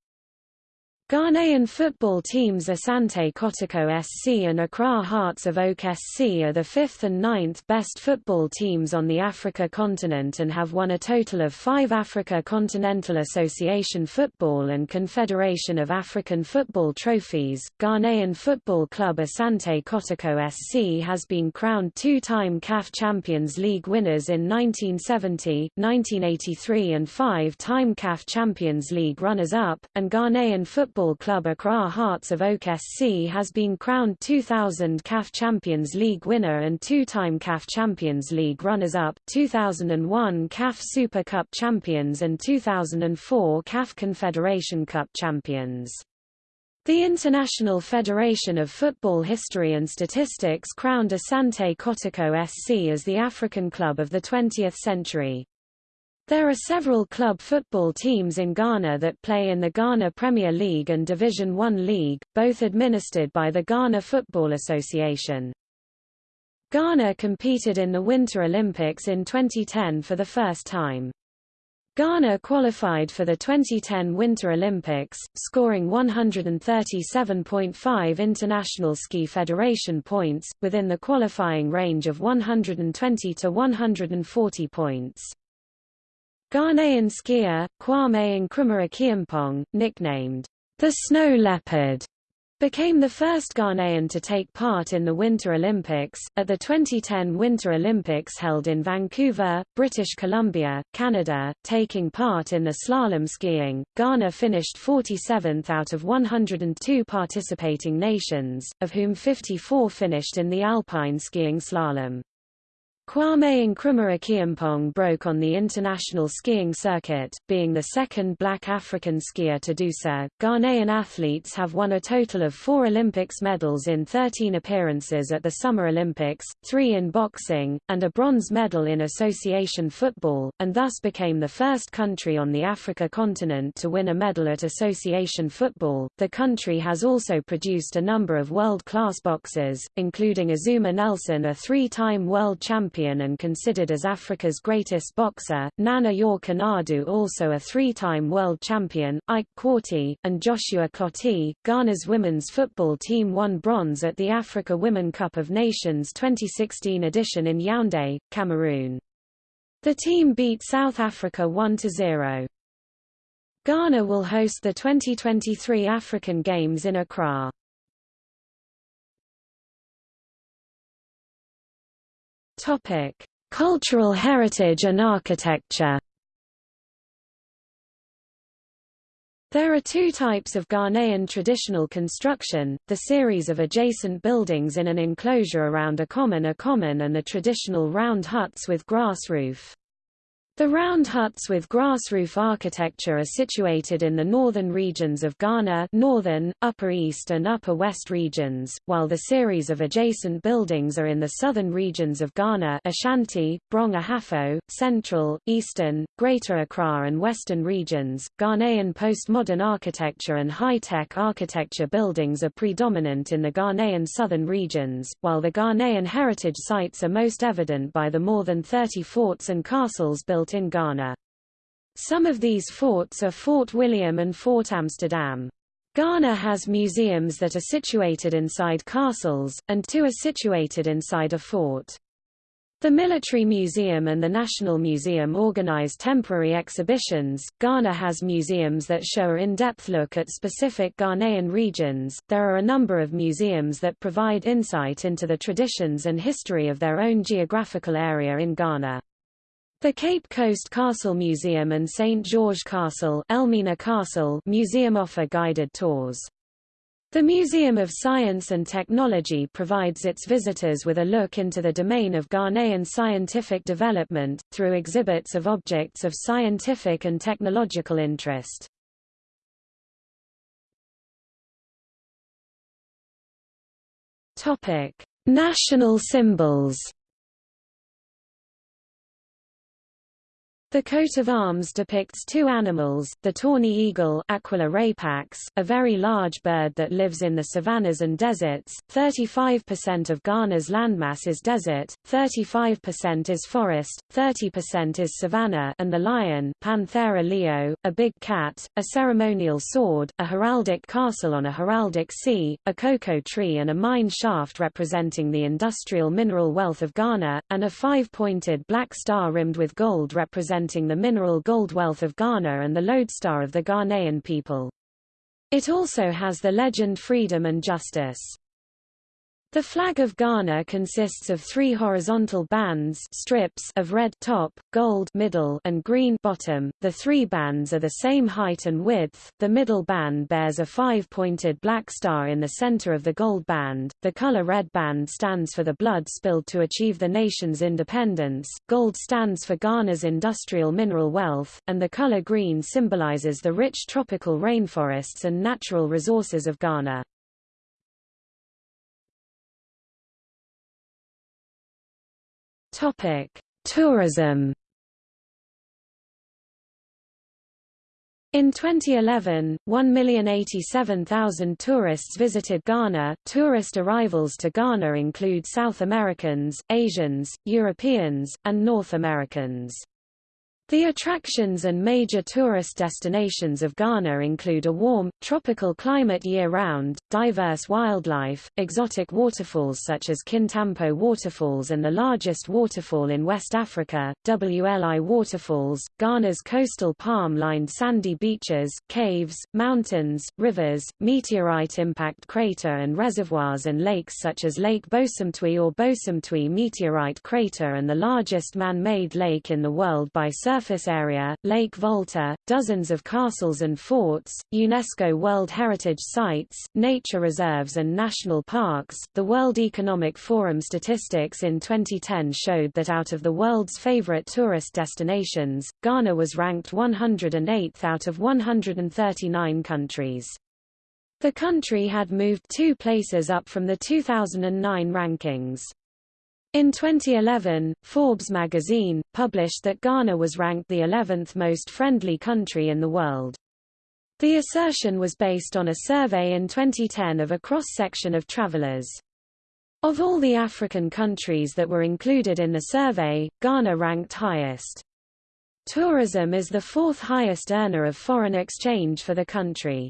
Speaker 1: Ghanaian football teams Asante Kotoko SC and Accra Hearts of Oak SC are the fifth and ninth best football teams on the Africa continent and have won a total of five Africa Continental Association Football and Confederation of African Football trophies. Ghanaian football club Asante Kotoko SC has been crowned two-time CAF Champions League winners in 1970, 1983 and five-time CAF Champions League runners-up, and Ghanaian football football club Accra Hearts of Oak SC has been crowned 2000 CAF Champions League winner and two-time CAF Champions League runners-up, 2001 CAF Super Cup champions and 2004 CAF Confederation Cup champions. The International Federation of Football History and Statistics crowned Asante Kotoko SC as the African club of the 20th century. There are several club football teams in Ghana that play in the Ghana Premier League and Division One League, both administered by the Ghana Football Association. Ghana competed in the Winter Olympics in 2010 for the first time. Ghana qualified for the 2010 Winter Olympics, scoring 137.5 International Ski Federation points, within the qualifying range of 120 to 140 points. Ghanaian skier, Kwame Nkrumah-Acheampong, nicknamed the Snow Leopard, became the first Ghanaian to take part in the Winter Olympics. At the 2010 Winter Olympics held in Vancouver, British Columbia, Canada, taking part in the slalom skiing, Ghana finished 47th out of 102 participating nations, of whom 54 finished in the alpine skiing slalom. Kwame Nkrumah-Acheampong broke on the international skiing circuit, being the second black African skier to do so. Ghanaian athletes have won a total of four Olympics medals in 13 appearances at the Summer Olympics, three in boxing, and a bronze medal in association football, and thus became the first country on the Africa continent to win a medal at association football. The country has also produced a number of world-class boxers, including Azumah Nelson a three-time world champion champion and considered as Africa's greatest boxer, Nana York also a three-time world champion, Ike Quartey, and Joshua Clottey. Ghana's women's football team won bronze at the Africa Women Cup of Nations 2016 edition in Yaoundé, Cameroon. The team beat South Africa 1-0. Ghana will host the 2023 African Games in Accra. Topic: Cultural heritage and architecture. There are two types of Ghanaian traditional construction, the series of adjacent buildings in an enclosure around a common a common and the traditional round huts with grass roof. The round huts with grass roof architecture are situated in the northern regions of Ghana northern, upper east and upper west regions, while the series of adjacent buildings are in the southern regions of Ghana Ashanti, Brong Ahafo, central, eastern, greater Accra and western regions. Ghanaian postmodern architecture and high-tech architecture buildings are predominant in the Ghanaian southern regions, while the Ghanaian heritage sites are most evident by the more than 30 forts and castles built in Ghana. Some of these forts are Fort William and Fort Amsterdam. Ghana has museums that are situated inside castles, and two are situated inside a fort. The Military Museum and the National Museum organize temporary exhibitions. Ghana has museums that show an in-depth look at specific Ghanaian regions. There are a number of museums that provide insight into the traditions and history of their own geographical area in Ghana. The Cape Coast Castle Museum and St. George Castle, Elmina Castle Museum offer guided tours. The Museum of Science and Technology provides its visitors with a look into the domain of Ghanaian scientific development, through exhibits of objects of scientific and technological interest. National symbols The coat of arms depicts two animals, the tawny eagle Aquila rapax, a very large bird that lives in the savannas and deserts. 35% of Ghana's landmass is desert, 35% is forest, 30% is savanna and the lion Panthera leo, a big cat, a ceremonial sword, a heraldic castle on a heraldic sea, a cocoa tree and a mine shaft representing the industrial mineral wealth of Ghana, and a five-pointed black star rimmed with gold representing representing the mineral gold wealth of Ghana and the lodestar of the Ghanaian people. It also has the legend Freedom and Justice. The flag of Ghana consists of three horizontal bands strips of red top, gold middle, and green bottom. The three bands are the same height and width. The middle band bears a five-pointed black star in the center of the gold band. The color red band stands for the blood spilled to achieve the nation's independence. Gold stands for Ghana's industrial mineral wealth, and the color green symbolizes the rich tropical rainforests and natural resources of Ghana. Topic: Tourism. In 2011, 1,087,000 tourists visited Ghana. Tourist arrivals to Ghana include South Americans, Asians, Europeans, and North Americans. The attractions and major tourist destinations of Ghana include a warm, tropical climate year-round, diverse wildlife, exotic waterfalls such as Kintampo Waterfalls and the largest waterfall in West Africa, WLI Waterfalls, Ghana's coastal palm-lined sandy beaches, caves, mountains, rivers, meteorite impact crater and reservoirs and lakes such as Lake Bosumtwi or Bosumtwi Meteorite Crater and the largest man-made lake in the world by surface surface area, Lake Volta, dozens of castles and forts, UNESCO World Heritage Sites, nature reserves and national parks. The World Economic Forum statistics in 2010 showed that out of the world's favorite tourist destinations, Ghana was ranked 108th out of 139 countries. The country had moved two places up from the 2009 rankings. In 2011, Forbes magazine, published that Ghana was ranked the 11th most friendly country in the world. The assertion was based on a survey in 2010 of a cross-section of travelers. Of all the African countries that were included in the survey, Ghana ranked highest. Tourism is the fourth highest earner of foreign exchange for the country.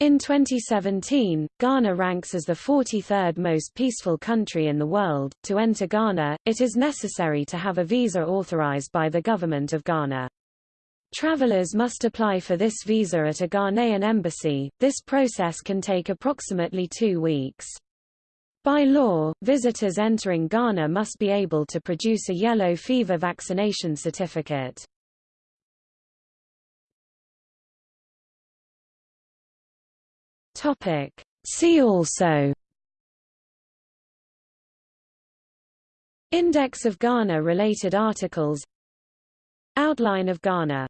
Speaker 1: In 2017, Ghana ranks as the 43rd most peaceful country in the world. To enter Ghana, it is necessary to have a visa authorized by the government of Ghana. Travelers must apply for this visa at a Ghanaian embassy. This process can take approximately two weeks. By law, visitors entering Ghana must be able to produce a yellow fever vaccination certificate. Topic. See also Index of Ghana related articles Outline of Ghana